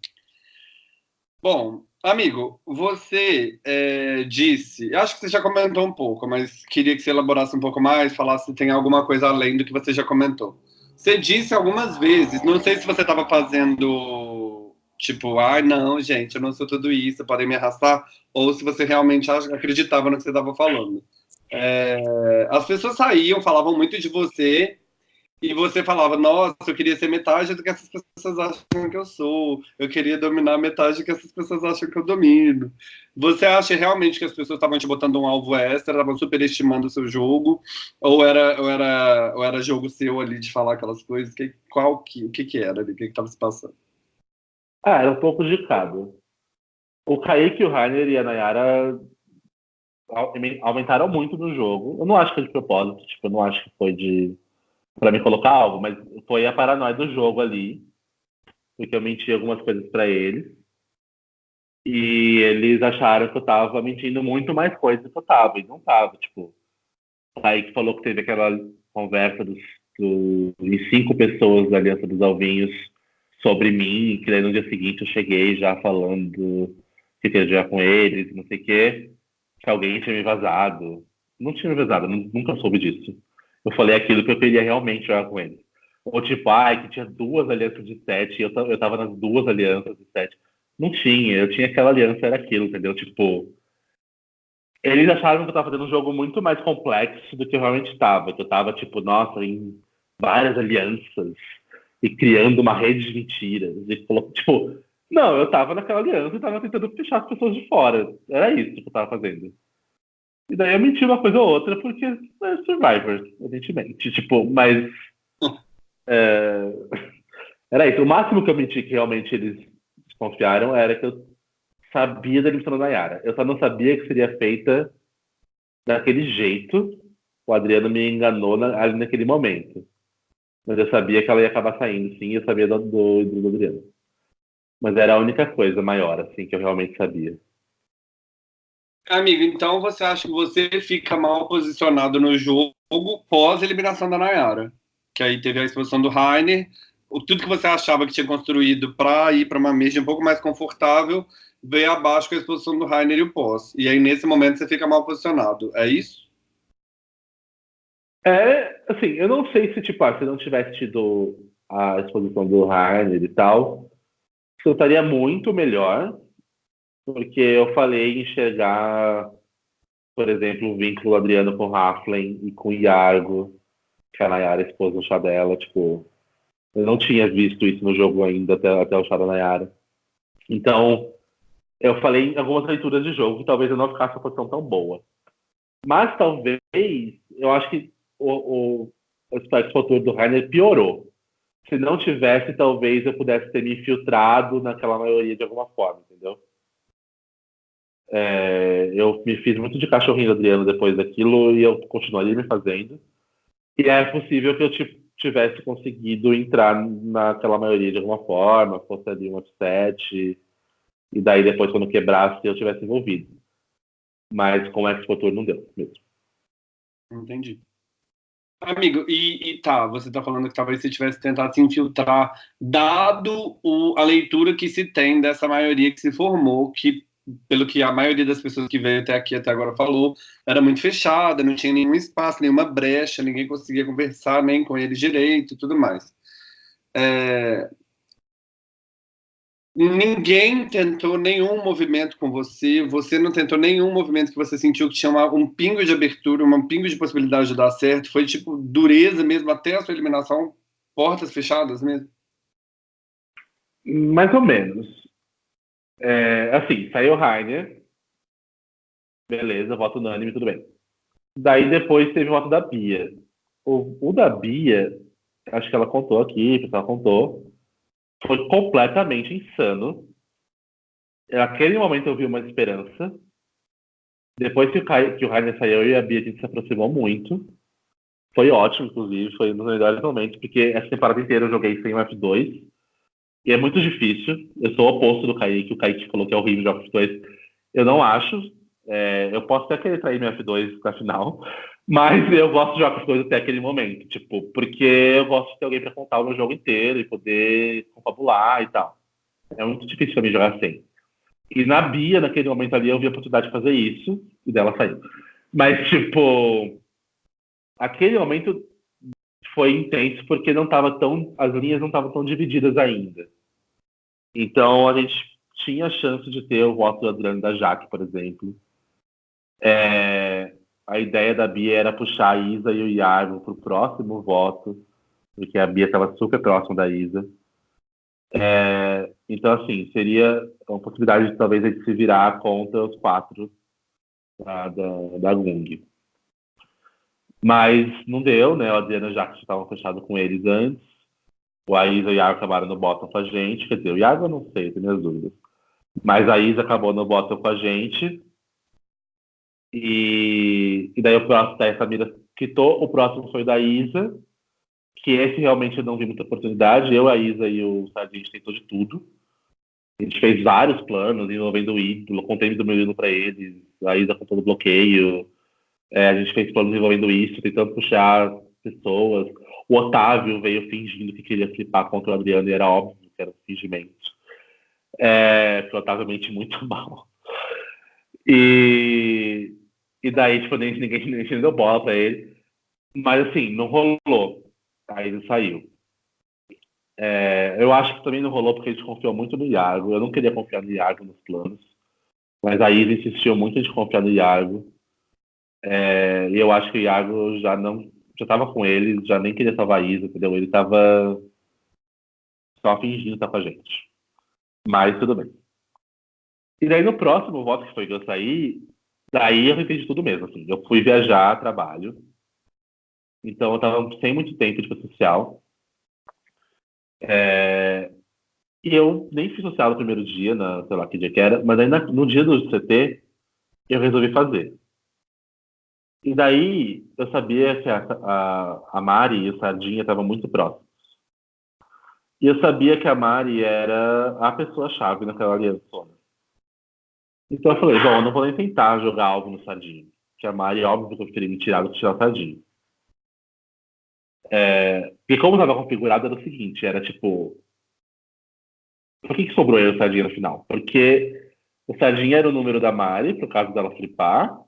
Bom, amigo, você é, disse, acho que você já comentou um pouco, mas queria que você elaborasse um pouco mais, falasse se tem alguma coisa além do que você já comentou. Você disse algumas vezes, não sei se você estava fazendo Tipo, ai, ah, não, gente, eu não sou tudo isso, podem me arrastar. Ou se você realmente acreditava no que você estava falando. É, as pessoas saíam, falavam muito de você, e você falava, nossa, eu queria ser metade do que essas pessoas acham que eu sou, eu queria dominar metade do que essas pessoas acham que eu domino. Você acha realmente que as pessoas estavam te botando um alvo extra, estavam superestimando o seu jogo, ou era, ou era, ou era jogo seu ali de falar aquelas coisas? Que, qual que, o que, que era ali? O que estava se passando? Ah, era um pouco de cada. O Kaique, o Rainer e a Nayara aumentaram muito no jogo. Eu não acho que foi de propósito, tipo, eu não acho que foi de para me colocar algo, mas foi a paranoia do jogo ali, porque eu menti algumas coisas para eles. E eles acharam que eu tava mentindo muito mais coisas do que eu tava, e não tava, tipo. O Kaique falou que teve aquela conversa dos, dos, de cinco pessoas da Aliança dos Alvinhos sobre mim, que daí no dia seguinte eu cheguei já falando que queria jogar com eles, não sei o quê, que alguém tinha me vazado. Não tinha me vazado, nunca soube disso. Eu falei aquilo que eu queria realmente jogar com eles. Ou tipo, ai, que tinha duas alianças de sete, eu, eu tava nas duas alianças de sete. Não tinha, eu tinha aquela aliança, era aquilo, entendeu? Tipo, eles acharam que eu tava fazendo um jogo muito mais complexo do que eu realmente estava. Que eu tava, tipo, nossa, em várias alianças, e criando uma rede de mentiras. E tipo, não, eu tava naquela aliança e tava tentando fechar as pessoas de fora. Era isso que eu tava fazendo. E daí eu menti uma coisa ou outra, porque é Survivor, evidentemente. Tipo, mas. É, era isso. O máximo que eu menti que realmente eles desconfiaram era que eu sabia da eliminação da Nayara. Eu só não sabia que seria feita daquele jeito. O Adriano me enganou na, ali naquele momento. Mas eu sabia que ela ia acabar saindo, sim, eu sabia do, do, do Adriano. Mas era a única coisa maior, assim, que eu realmente sabia. Amigo, então você acha que você fica mal posicionado no jogo pós eliminação da Nayara? Que aí teve a exposição do Rainer, tudo que você achava que tinha construído para ir para uma mesa um pouco mais confortável veio abaixo com a exposição do Rainer e o pós. E aí nesse momento você fica mal posicionado, é isso? É, assim, eu não sei se, tipo, ah, se não tivesse tido a exposição do Rainer e tal, eu estaria muito melhor, porque eu falei enxergar, por exemplo, o vínculo Adriano com Raflen e com Iargo, que a Nayara expôs no chá dela, tipo, Eu não tinha visto isso no jogo ainda até, até o chá da Nayara. Então, eu falei em algumas leituras de jogo que talvez eu não ficasse uma posição tão boa. Mas talvez, eu acho que o, o, aspecto futuro do Rainer piorou. Se não tivesse, talvez eu pudesse ter me infiltrado naquela maioria de alguma forma, entendeu? É, eu me fiz muito de cachorrinho Adriano depois daquilo e eu continuaria me fazendo. E é possível que eu tivesse conseguido entrar naquela maioria de alguma forma, fosse ali um upset, e daí depois, quando quebrasse, eu tivesse envolvido. Mas com o X-Motor não deu mesmo. Entendi. Amigo, e, e, tá, você tá falando que talvez você tivesse tentado se infiltrar, dado o, a leitura que se tem dessa maioria que se formou, que pelo que a maioria das pessoas que veio até aqui até agora falou, era muito fechada, não tinha nenhum espaço, nenhuma brecha, ninguém conseguia conversar nem com eles direito e tudo mais. É... Ninguém tentou nenhum movimento com você, você não tentou nenhum movimento que você sentiu que tinha uma, um pingo de abertura, um pingo de possibilidade de dar certo, foi tipo dureza mesmo até a sua eliminação, portas fechadas mesmo? Mais ou menos. É, assim, saiu Rainer. Beleza, voto unânime, tudo bem. Daí depois teve o voto da Bia. O, o da Bia, acho que ela contou aqui, pessoal contou, foi completamente insano. Naquele momento eu vi uma esperança. Depois que o, que o Rainer saiu, eu e a Bia a gente se aproximou muito. Foi ótimo, inclusive, foi um dos melhores momentos, porque essa temporada inteira eu joguei sem o F2. E é muito difícil. Eu sou o oposto do Kaique. O Kaique falou que é horrível jogar F2. Eu não acho. É, eu posso até querer trair meu F2 na final, mas eu gosto de jogar F2 até aquele momento. Tipo, porque eu gosto de ter alguém para contar o meu jogo inteiro e poder confabular e tal. É muito difícil para mim jogar assim. E na Bia, naquele momento ali, eu vi a oportunidade de fazer isso e dela saiu. Mas, tipo, aquele momento foi intenso porque não tava tão, as linhas não estavam tão divididas ainda. Então, a gente tinha a chance de ter o voto do Adriano da Jaque, por exemplo. É, a ideia da Bia era puxar a Isa e o Iago para o próximo voto, porque a Bia estava super próxima da Isa. É, então, assim, seria uma possibilidade de talvez a gente se virar contra os quatro da, da, da Gung. Mas não deu, né? O Adriano já que estava fechado com eles antes. O Aisa e o Iago acabaram no bottom com a gente. Quer dizer, o Iago eu não sei, tenho minhas dúvidas. Mas a Isa acabou no bottom com a gente. E, e daí o próximo, daí a Samira quitou. O próximo foi da Isa. Que esse realmente eu não vi muita oportunidade. Eu, a Isa e o Sardinha, a gente tentou de tudo. A gente fez vários planos, envolvendo o ídolo, contei do meu ídolo para eles. A Isa com todo bloqueio. É, a gente fez planos envolvendo isso, tentando puxar pessoas. O Otávio veio fingindo que queria flipar contra o Adriano e era óbvio que era um fingimento. É, o Otávio mente muito mal. E, e daí, tipo, ninguém, ninguém deu bola pra ele. Mas, assim, não rolou. Aí ele saiu. É, eu acho que também não rolou porque a gente confiou muito no Iago. Eu não queria confiar no Iago nos planos. Mas aí ele insistiu muito em confiar no Iago. É, e eu acho que o Iago já não já estava com ele, já nem queria salvar Isa, entendeu? Ele estava só fingindo estar com a gente. Mas tudo bem. E daí no próximo voto que foi que eu saí, daí eu entendi tudo mesmo, assim. Eu fui viajar trabalho. Então eu tava sem muito tempo de social. É... E eu nem fiz social no primeiro dia, na, sei lá que dia que era, mas aí na, no dia do CT eu resolvi fazer. E daí eu sabia que a, a, a Mari e o Sardinha estavam muito próximos. E eu sabia que a Mari era a pessoa-chave naquela aliança. Então eu falei, bom, eu não vou nem tentar jogar algo no Sardinha. Que a Mari, óbvio que eu queria me tirar do que tirar o Sardinha. É, como estava configurado era o seguinte, era tipo... Por que, que sobrou eu o Sardinha no final? Porque o Sardinha era o número da Mari, por causa dela flipar,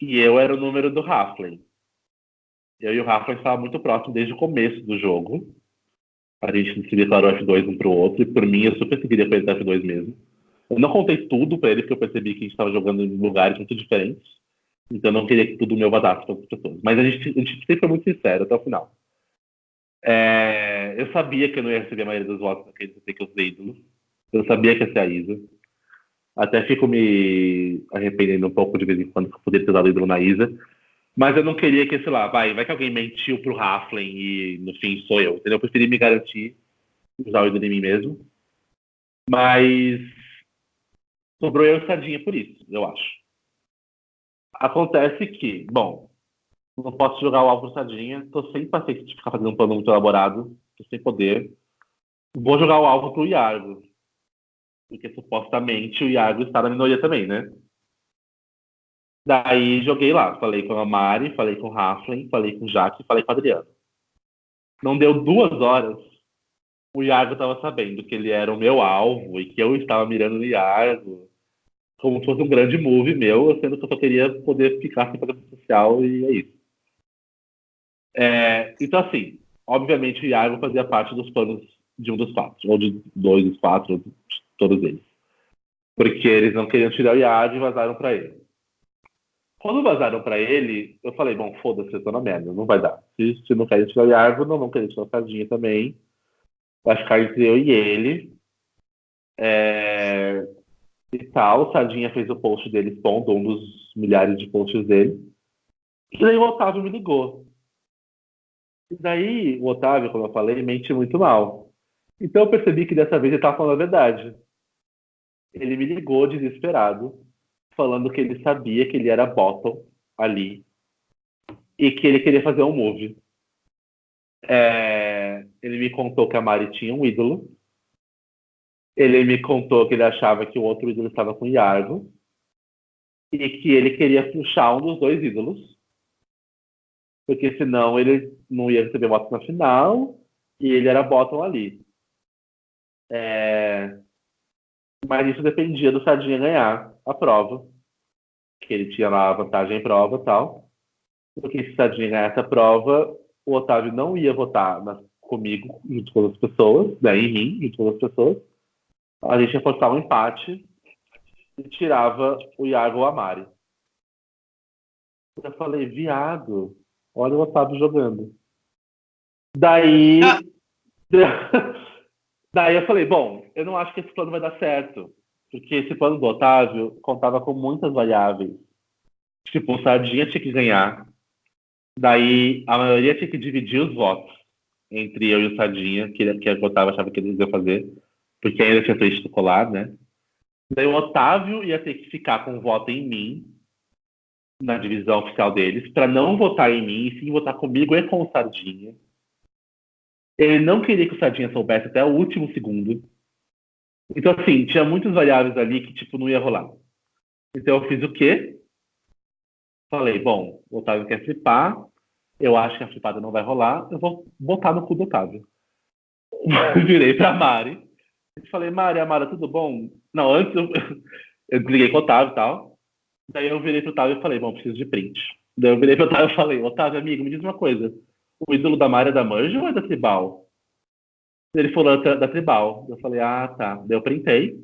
e eu era o número do Raflin. Eu e o Raflin estavam muito próximos desde o começo do jogo. A gente se declarou F2 um pro outro, e por mim eu super seguiria com ele F2 mesmo. Eu não contei tudo para ele, porque eu percebi que a gente estava jogando em lugares muito diferentes. Então eu não queria que tudo meu vazasse para as pessoas. Mas a gente, a gente sempre foi muito sincero até o final. É, eu sabia que eu não ia receber a maioria dos votos naquele CT que eu usei ídolos. Eu sabia que ia ser a Isa. Até fico me arrependendo um pouco de vez em quando que eu poderia ter dado ídolo na Isa. Mas eu não queria que, sei lá, vai, vai que alguém mentiu pro Raflin e no fim sou eu. Entendeu? Eu preferi me garantir, usar o ídolo em mim mesmo. Mas sobrou eu e Sardinha por isso, eu acho. Acontece que, bom, não posso jogar o alvo Sardinha, tô sem paciência de ficar fazendo um plano muito elaborado, tô sem poder. Vou jogar o alvo pro Iargo. Porque supostamente o Iago está na minoria também, né? Daí joguei lá, falei com a Mari, falei com o Raflin, falei com o Jaque, falei com o Adriano. Não deu duas horas, o Iago estava sabendo que ele era o meu alvo e que eu estava mirando no Iago como se fosse um grande move meu, sendo que eu só queria poder ficar sem fazer social e é isso. É, então, assim, obviamente o Iago fazia parte dos planos de um dos quatro, ou de dois dos quatro, todos eles. Porque eles não queriam tirar o Iago e vazaram para ele. Quando vazaram para ele, eu falei, bom, foda-se, eu tô na merda, não vai dar. Se, se não querem tirar o Iago, não vão querer tirar o Sardinha também. Vai ficar entre eu e ele. É... E tal, o fez o post dele expondo um dos milhares de posts dele. E daí o Otávio me ligou. E daí o Otávio, como eu falei, mente muito mal. Então eu percebi que dessa vez ele estava falando a verdade ele me ligou desesperado, falando que ele sabia que ele era bottom ali e que ele queria fazer um move. É, ele me contou que a Mari tinha um ídolo. Ele me contou que ele achava que o outro ídolo estava com o Yargo e que ele queria puxar um dos dois ídolos, porque senão ele não ia receber votos na final e ele era bottom ali. É, mas isso dependia do Sardinha ganhar a prova, que ele tinha lá a vantagem em prova e tal. Porque se o Sardinha ganhasse a prova, o Otávio não ia votar na, comigo, junto com as pessoas, né, em mim, junto com as pessoas. A gente ia forçar um empate e tirava o Iago ou a Mari. Eu falei, viado, olha o Otávio jogando. Daí. Ah. Daí eu falei, bom, eu não acho que esse plano vai dar certo, porque esse plano do Otávio contava com muitas variáveis. Tipo, o Sardinha tinha que ganhar, daí a maioria tinha que dividir os votos entre eu e o Sardinha, que, que o Otávio achava que eles iam fazer, porque ainda tinha feito colar, né? Daí o Otávio ia ter que ficar com o voto em mim, na divisão oficial deles, para não votar em mim, e sim votar comigo e com o Sardinha. Ele não queria que o Sardinha soubesse até o último segundo. Então, assim, tinha muitas variáveis ali que, tipo, não ia rolar. Então, eu fiz o quê? Falei, bom, o Otávio quer flipar, eu acho que a flipada não vai rolar, eu vou botar no cu do Otávio. Virei pra Mari e falei, Mari, Amara, tudo bom? Não, antes eu, eu desliguei com o Otávio e tal. Daí eu virei pro Otávio e falei, bom, preciso de print. Daí eu virei pro Otávio e falei, Otávio, amigo, me diz uma coisa o ídolo da Maria da Manja ou é da Tribal? Ele falou da, da Tribal. Eu falei, ah, tá. Daí eu printei.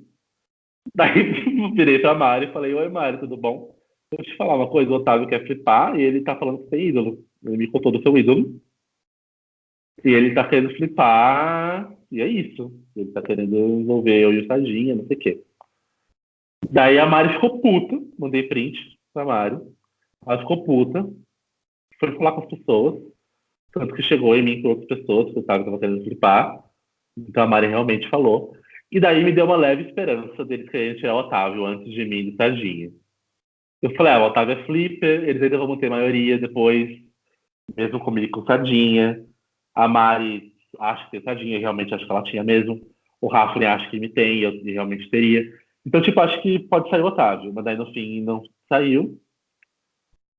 Daí virei pra Mari e falei, oi Mari, tudo bom? Deixa eu te falar uma coisa, o Otávio quer flipar e ele tá falando que tem ídolo. Ele me contou do seu ídolo. E ele tá querendo flipar, e é isso. Ele tá querendo envolver eu e o Sardinha, não sei o quê. Daí a Mari ficou puta, mandei print pra Mari. Ela ficou puta, foi falar com as pessoas. Tanto que chegou em mim com outras pessoas que eu estava querendo flipar. Então a Mari realmente falou. E daí me deu uma leve esperança deles quererem tirar o Otávio antes de mim do Sardinha. Eu falei, ah, o Otávio é flipper, eles ainda vão ter maioria depois, mesmo comigo com Sardinha. A Mari acha que tem Sardinha, realmente acho que ela tinha mesmo. O Rafa acha que me tem, eu realmente teria. Então, tipo, acho que pode sair o Otávio, mas daí no fim não saiu.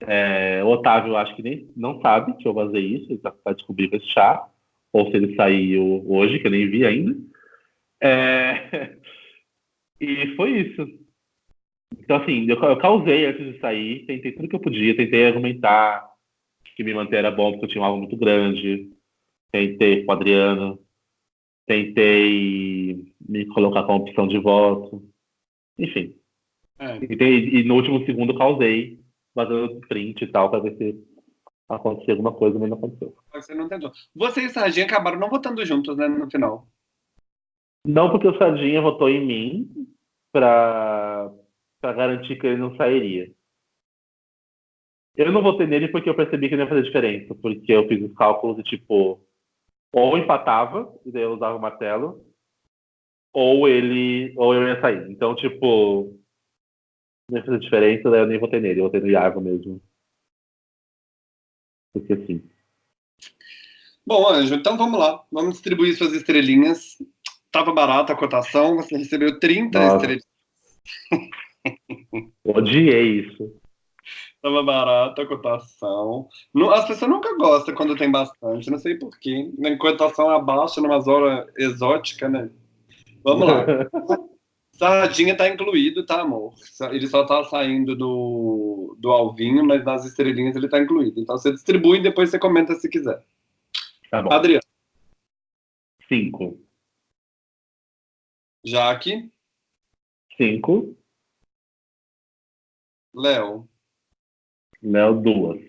É, o Otávio acho que nem não sabe que eu vazei isso, ele está tá descobrindo esse chá, ou se ele saiu hoje, que eu nem vi ainda. É, e foi isso. Então, assim, eu, eu, causei antes de sair, tentei tudo que eu podia, tentei argumentar que me manter era bom porque eu tinha um alvo muito grande, tentei com o Adriano, tentei me colocar com opção de voto, enfim. É. E, e no último segundo causei vazando print e tal, para ver se acontecer alguma coisa, mas não aconteceu. Você não tentou. Você e o Sardinha acabaram não votando juntos, né, no final. Não porque o Sardinha votou em mim para garantir que ele não sairia. Eu não votei nele porque eu percebi que não ia fazer diferença, porque eu fiz os cálculos e, tipo, ou empatava, e daí eu usava o martelo, ou ele, ou eu ia sair. Então, tipo, não fazer diferença, daí eu nem votei nele, eu votei no Iago mesmo. Porque sim. Bom, Anjo, então vamos lá. Vamos distribuir suas estrelinhas. Tava barata a cotação, você recebeu 30 Nossa. estrelinhas. Odiei isso. Tava barata a cotação. As pessoas nunca gostam quando tem bastante, não sei porquê. Na cotação abaixo, numa zona exótica, né? Vamos lá. Sardinha tá incluído, tá, amor? Ele só tá saindo do, do alvinho, mas nas estrelinhas ele tá incluído. Então você distribui e depois você comenta se quiser. Tá bom. Adriano. Cinco. Jaque. Cinco. Léo. Léo, duas.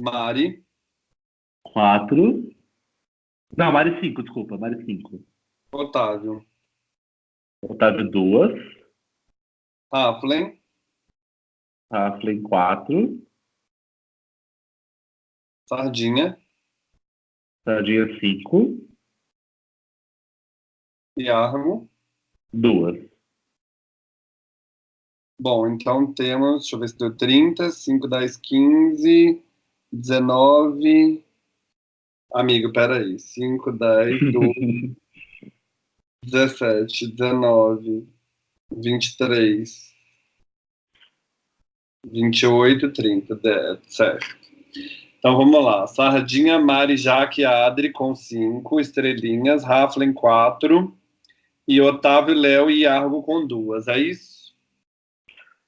Mari. Quatro. Não, Mari cinco, desculpa. Mari cinco. Otávio. Otávio, duas. Raflen. Raflen, quatro. Sardinha. Sardinha, cinco. Iarmo. Duas. Bom, então temos, deixa eu ver se deu 30, 5, 10, 15, 19. Amigo, peraí. 5, 10, 12. 17, 19, 23, 28, 30, 10, certo. Então vamos lá. Sardinha, Mari, Jaque, Adri com 5 estrelinhas, Raflen 4 e Otávio, Léo e Argo com duas. É isso?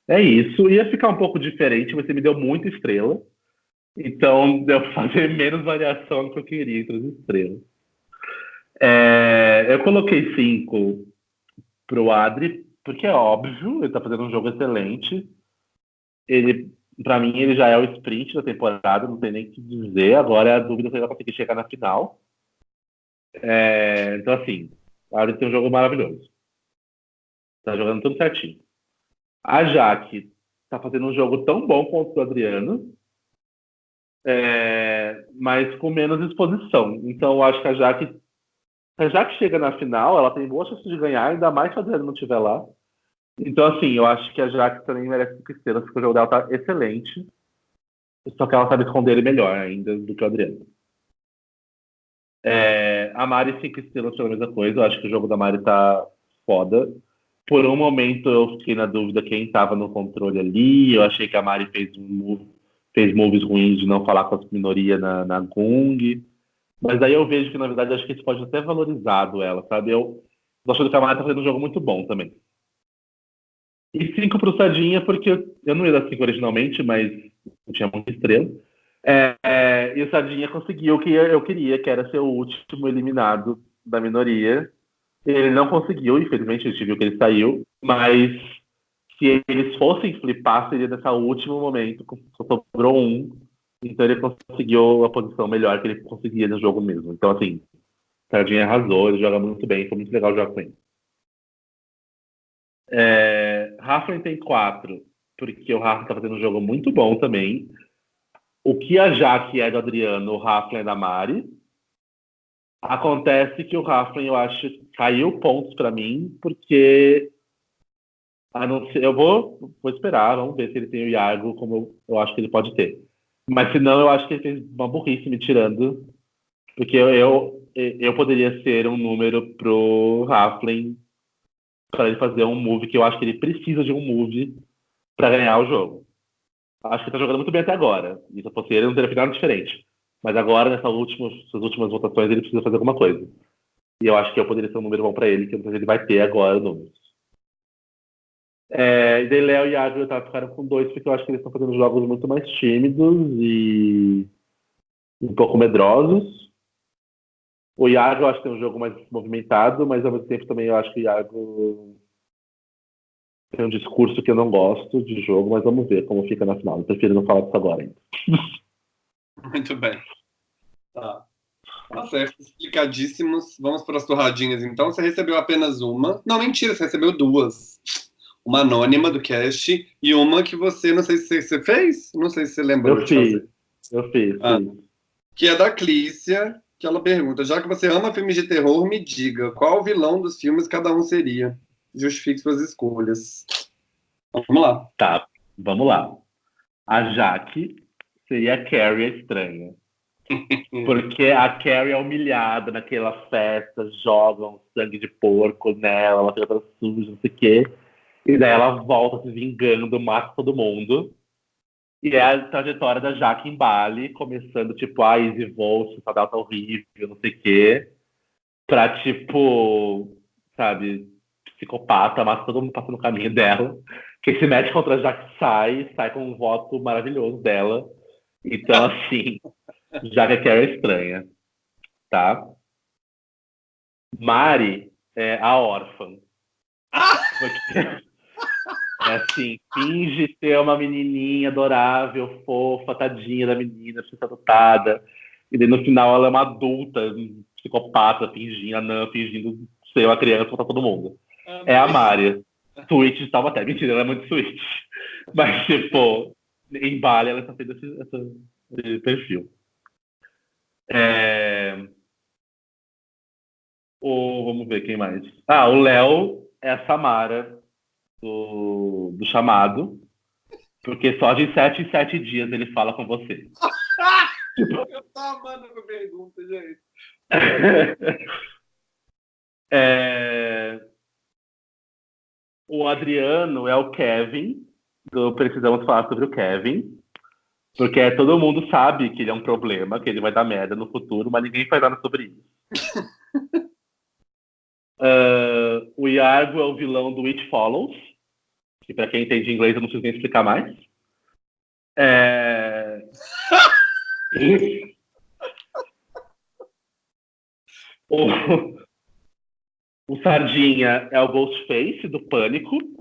É isso. Ia ficar um pouco diferente, você me deu muita estrela. Então deu fazer menos variação do que eu queria entre as estrelas. É, eu coloquei cinco pro Adri, porque é óbvio, ele tá fazendo um jogo excelente. Ele, para mim, ele já é o sprint da temporada, não tem nem o que dizer. Agora é a dúvida se ele vai conseguir chegar na final. É, então, assim, o Adri tem um jogo maravilhoso. Tá jogando tudo certinho. A Jaque tá fazendo um jogo tão bom quanto o Adriano, é, mas com menos exposição. Então, eu acho que a Jaque já que chega na final, ela tem boas chances de ganhar, ainda mais se a Adriana não estiver lá. Então, assim, eu acho que a Jaque também merece cinco estrelas, porque o jogo dela tá excelente. Só que ela sabe esconder ele melhor ainda do que o Adriano. É, a Mari, cinco estrelas pela mesma coisa. Eu acho que o jogo da Mari tá foda. Por um momento eu fiquei na dúvida quem estava no controle ali. Eu achei que a Mari fez, um, fez moves ruins de não falar com as minorias na, na Gung. Mas aí eu vejo que, na verdade, acho que isso pode ter valorizado ela, sabe? Eu tô achando que a Mara tá fazendo um jogo muito bom também. E cinco pro Sadinha, porque eu não ia dar cinco originalmente, mas eu tinha muita estrela. É, é, e o Sadinha conseguiu o que eu queria, que era ser o último eliminado da minoria. Ele não conseguiu, infelizmente, a gente viu que ele saiu, mas se eles fossem flipar, seria nesse último momento, só sobrou um, então ele conseguiu a posição melhor que ele conseguia no jogo mesmo. Então, assim, Sardinha arrasou, ele joga muito bem, foi muito legal jogar com ele. É, tem quatro, porque o Rafa tá fazendo um jogo muito bom também. O que a Jaque é do Adriano, o Rafa é da Mari. Acontece que o Rafa, eu acho, caiu pontos para mim, porque ser, eu vou, vou esperar, vamos ver se ele tem o Iago como eu, eu acho que ele pode ter. Mas se não, eu acho que ele fez uma burrice me tirando. Porque eu, eu, eu poderia ser um número pro Raflin para ele fazer um move que eu acho que ele precisa de um move para ganhar o jogo. Acho que ele tá jogando muito bem até agora. E se eu fosse ele, não teria ficado diferente. Mas agora, nessas últimas, últimas votações, ele precisa fazer alguma coisa. E eu acho que eu poderia ser um número bom para ele, que ele vai ter agora números. É, e daí Léo e Ávila tá, ficaram com dois, porque eu acho que eles estão fazendo jogos muito mais tímidos e um pouco medrosos. O Iago eu acho que tem um jogo mais movimentado, mas ao mesmo tempo também eu acho que o Iago tem um discurso que eu não gosto de jogo, mas vamos ver como fica na final. Eu prefiro não falar disso agora ainda. Muito bem. Tá. Tá certo, explicadíssimos. Vamos para as torradinhas então. Você recebeu apenas uma. Não, mentira, você recebeu duas. Uma anônima do cast e uma que você, não sei se você fez, não sei se você lembrou eu fiz. Fazer. Eu fiz. Ah, que é da Clícia, que ela pergunta: já que você ama filmes de terror, me diga qual vilão dos filmes cada um seria. Justifique suas escolhas. Vamos lá. Tá, vamos lá. A Jaque seria a Carrie a estranha. Porque a Carrie é humilhada naquela festa, jogam sangue de porco nela, ela fica toda suja, não sei o quê. E daí ela volta se vingando, mata todo mundo. E é a trajetória da Jaque em Bali, começando tipo, a Easy Volt, essa data horrível, não sei o quê. Pra tipo, sabe, psicopata, mata todo mundo passando no caminho dela. Quem se mete contra a Jaque sai, sai com um voto maravilhoso dela. Então, assim, já que a Carrie é estranha, tá? Mari é a órfã. Porque, é assim, finge ser uma menininha adorável, fofa, tadinha da menina, precisa adotada. E daí no final ela é uma adulta, psicopata, fingindo, não, fingindo ser uma criança pra todo mundo. Ah, é a Mari. Switch estava até. Mentira, ela é muito Switch. Mas, tipo, em Bali ela está tendo esse, esse perfil. É... O, vamos ver quem mais. Ah, o Léo é a Samara do, do chamado. Porque só de sete em sete dias ele fala com você. Eu tô amando a pergunta, gente. é... O Adriano é o Kevin, do Precisamos Falar sobre o Kevin. Porque todo mundo sabe que ele é um problema, que ele vai dar merda no futuro, mas ninguém faz nada sobre isso. uh, o Iago é o vilão do It Follows, que para quem entende inglês eu não preciso nem explicar mais. É... o... o Sardinha é o Ghostface do Pânico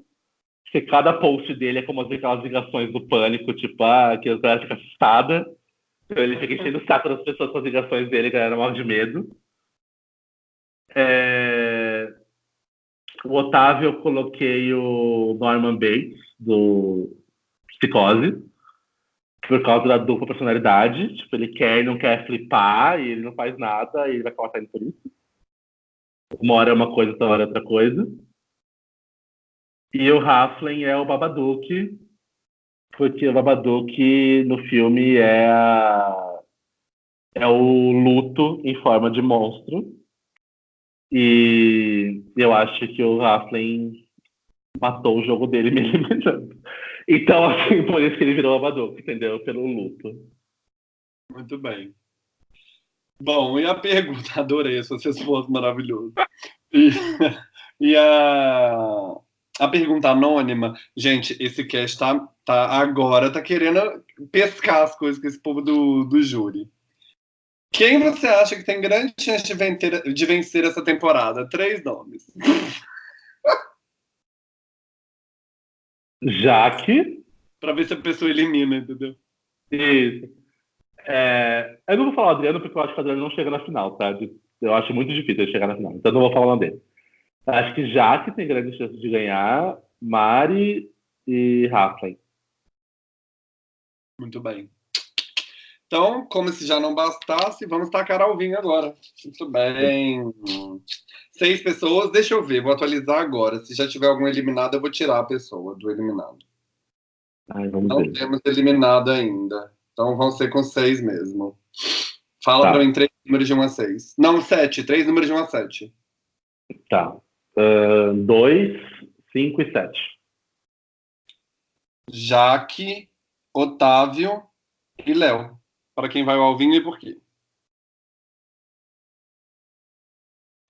que cada post dele é como aquelas ligações do pânico, tipo, ah, que a galera fica assustada. Então ele fica enchendo o saco das pessoas com as ligações dele, galera morre de medo. É... O Otávio eu coloquei o Norman Bates, do Psicose, por causa da dupla personalidade. Tipo, ele quer e não quer flipar, e ele não faz nada, e ele vai acabar saindo por isso. Uma hora é uma coisa, outra hora é outra coisa. E o Halfling é o Babadook, porque o Babadook no filme é, a, é o luto em forma de monstro. E eu acho que o Halfling matou o jogo dele me eliminando. Então, assim, por isso que ele virou Babadook, entendeu? Pelo luto. Muito bem. Bom, e a pergunta? Adorei essa resposta maravilhosa. E, e a, a pergunta anônima, gente, esse cast tá, tá agora, tá querendo pescar as coisas com esse povo do, do júri. Quem você acha que tem grande chance de vencer, de vencer essa temporada? Três nomes. Jaque. Pra ver se a pessoa elimina, entendeu? Isso. É, eu não vou falar o Adriano porque eu acho que o Adriano não chega na final, sabe? Eu acho muito difícil ele chegar na final. Então eu não vou falar o nome dele. Acho que Jaque tem grande chance de ganhar, Mari e Rafa. Muito bem. Então, como se já não bastasse, vamos tacar ao vinho agora. Muito bem. Seis pessoas, deixa eu ver, vou atualizar agora. Se já tiver algum eliminado, eu vou tirar a pessoa do eliminado. Ai, não ver. temos eliminado ainda. Então vão ser com seis mesmo. Fala tá. para mim três números de 1 a 6. Não, sete. Três números de 1 a 7. Tá. 2, uh, 5 e 7. Jaque, Otávio e Léo. Para quem vai ao Alvinho e por quê?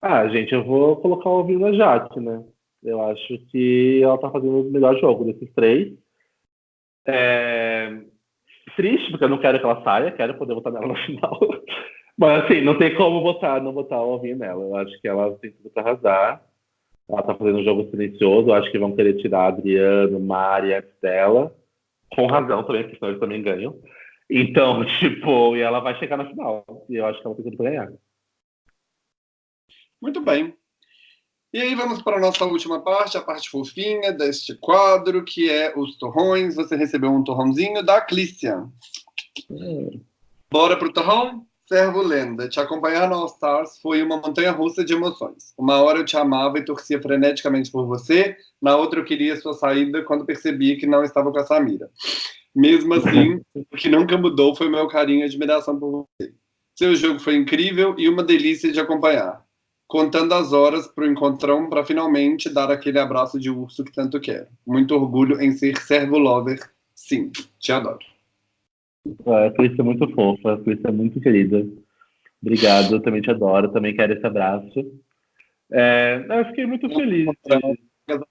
Ah, gente, eu vou colocar o Alvinho na Jaque, né? Eu acho que ela tá fazendo o melhor jogo desses três. É... Triste, porque eu não quero que ela saia, quero poder votar nela no final. Mas assim, não tem como votar, não botar o Alvinho nela. Eu acho que ela tem tudo para arrasar. Ela tá fazendo um jogo silencioso. Acho que vão querer tirar Adriano, Mari antes dela. Com razão também, porque senão eles também ganham. Então, tipo, e ela vai chegar na final. E eu acho que ela tem tudo pra ganhar. Muito bem. E aí vamos para a nossa última parte, a parte fofinha deste quadro, que é os torrões. Você recebeu um torrãozinho da Clícia. Hum. Bora pro torrão? Servo Lenda, te acompanhar no All Stars foi uma montanha russa de emoções. Uma hora eu te amava e torcia freneticamente por você, na outra eu queria sua saída quando percebi que não estava com a Samira. Mesmo assim, o que nunca mudou foi meu carinho e admiração por você. Seu jogo foi incrível e uma delícia de acompanhar. Contando as horas para o encontrão para finalmente dar aquele abraço de urso que tanto quero. Muito orgulho em ser servo lover. Sim, te adoro. A Cris é muito fofa, a Cris é muito querida. Obrigado, eu também te adoro, também quero esse abraço. É, eu fiquei muito feliz.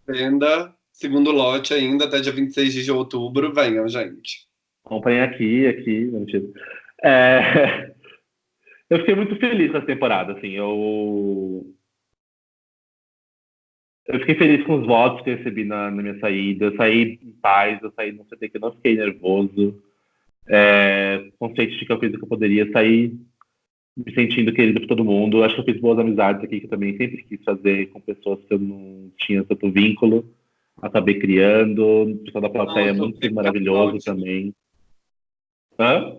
Venda, segundo lote ainda, até dia 26 de outubro. Venham, gente. Comprem aqui, aqui. É, eu fiquei muito feliz essa temporada, assim. Eu, eu fiquei feliz com os votos que eu recebi na, na minha saída. Eu saí em paz, eu saí no CT que eu não fiquei nervoso é, consciente de que eu fiz o que eu poderia, sair me sentindo querido por todo mundo. Acho que eu fiz boas amizades aqui, que eu também sempre quis fazer com pessoas que eu não tinha tanto vínculo. Acabei criando. O pessoal da plateia é muito maravilhoso também. Hã?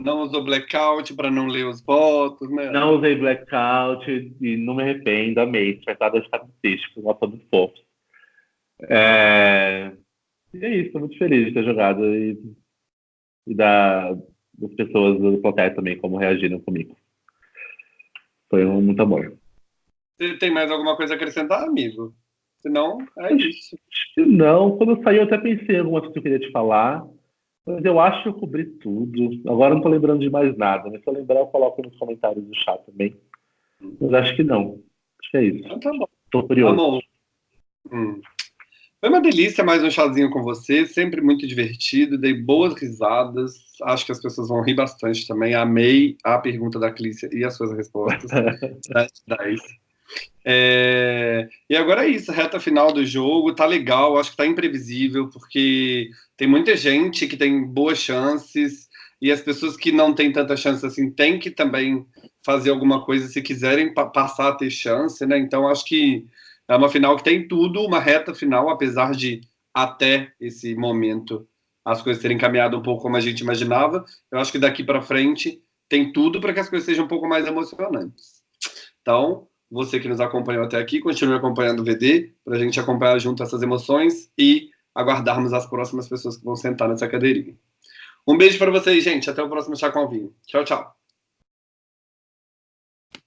Não usou blackout para não ler os votos, né? Não usei blackout e não me arrependo, amei. Tratado de estatístico, nota muito fofo. É... E é isso, estou muito feliz de ter jogado e e da, das pessoas do plateia também, como reagiram comigo. Foi um muito amor. Você tem mais alguma coisa a acrescentar, amigo? Se não, é isso. Não, quando eu saí eu até pensei em alguma coisa que eu queria te falar, mas eu acho que eu cobri tudo. Agora não tô lembrando de mais nada, mas se eu lembrar eu coloco nos comentários do chat também. Mas acho que não. Acho que é isso. Então tá bom. Tô curioso. Tá bom. Hum. Foi uma delícia mais um chazinho com você, sempre muito divertido, dei boas risadas, acho que as pessoas vão rir bastante também. Amei a pergunta da Clícia e as suas respostas. 10. É... E agora é isso, reta final do jogo, tá legal, acho que tá imprevisível, porque tem muita gente que tem boas chances, e as pessoas que não têm tanta chance assim têm que também fazer alguma coisa se quiserem pa passar a ter chance, né? Então acho que é uma final que tem tudo, uma reta final, apesar de até esse momento as coisas terem caminhado um pouco como a gente imaginava. Eu acho que daqui para frente tem tudo para que as coisas sejam um pouco mais emocionantes. Então, você que nos acompanhou até aqui, continue acompanhando o VD, para a gente acompanhar junto essas emoções e aguardarmos as próximas pessoas que vão sentar nessa cadeirinha. Um beijo para vocês, gente. Até o próximo Chá com Vinho. Tchau, tchau.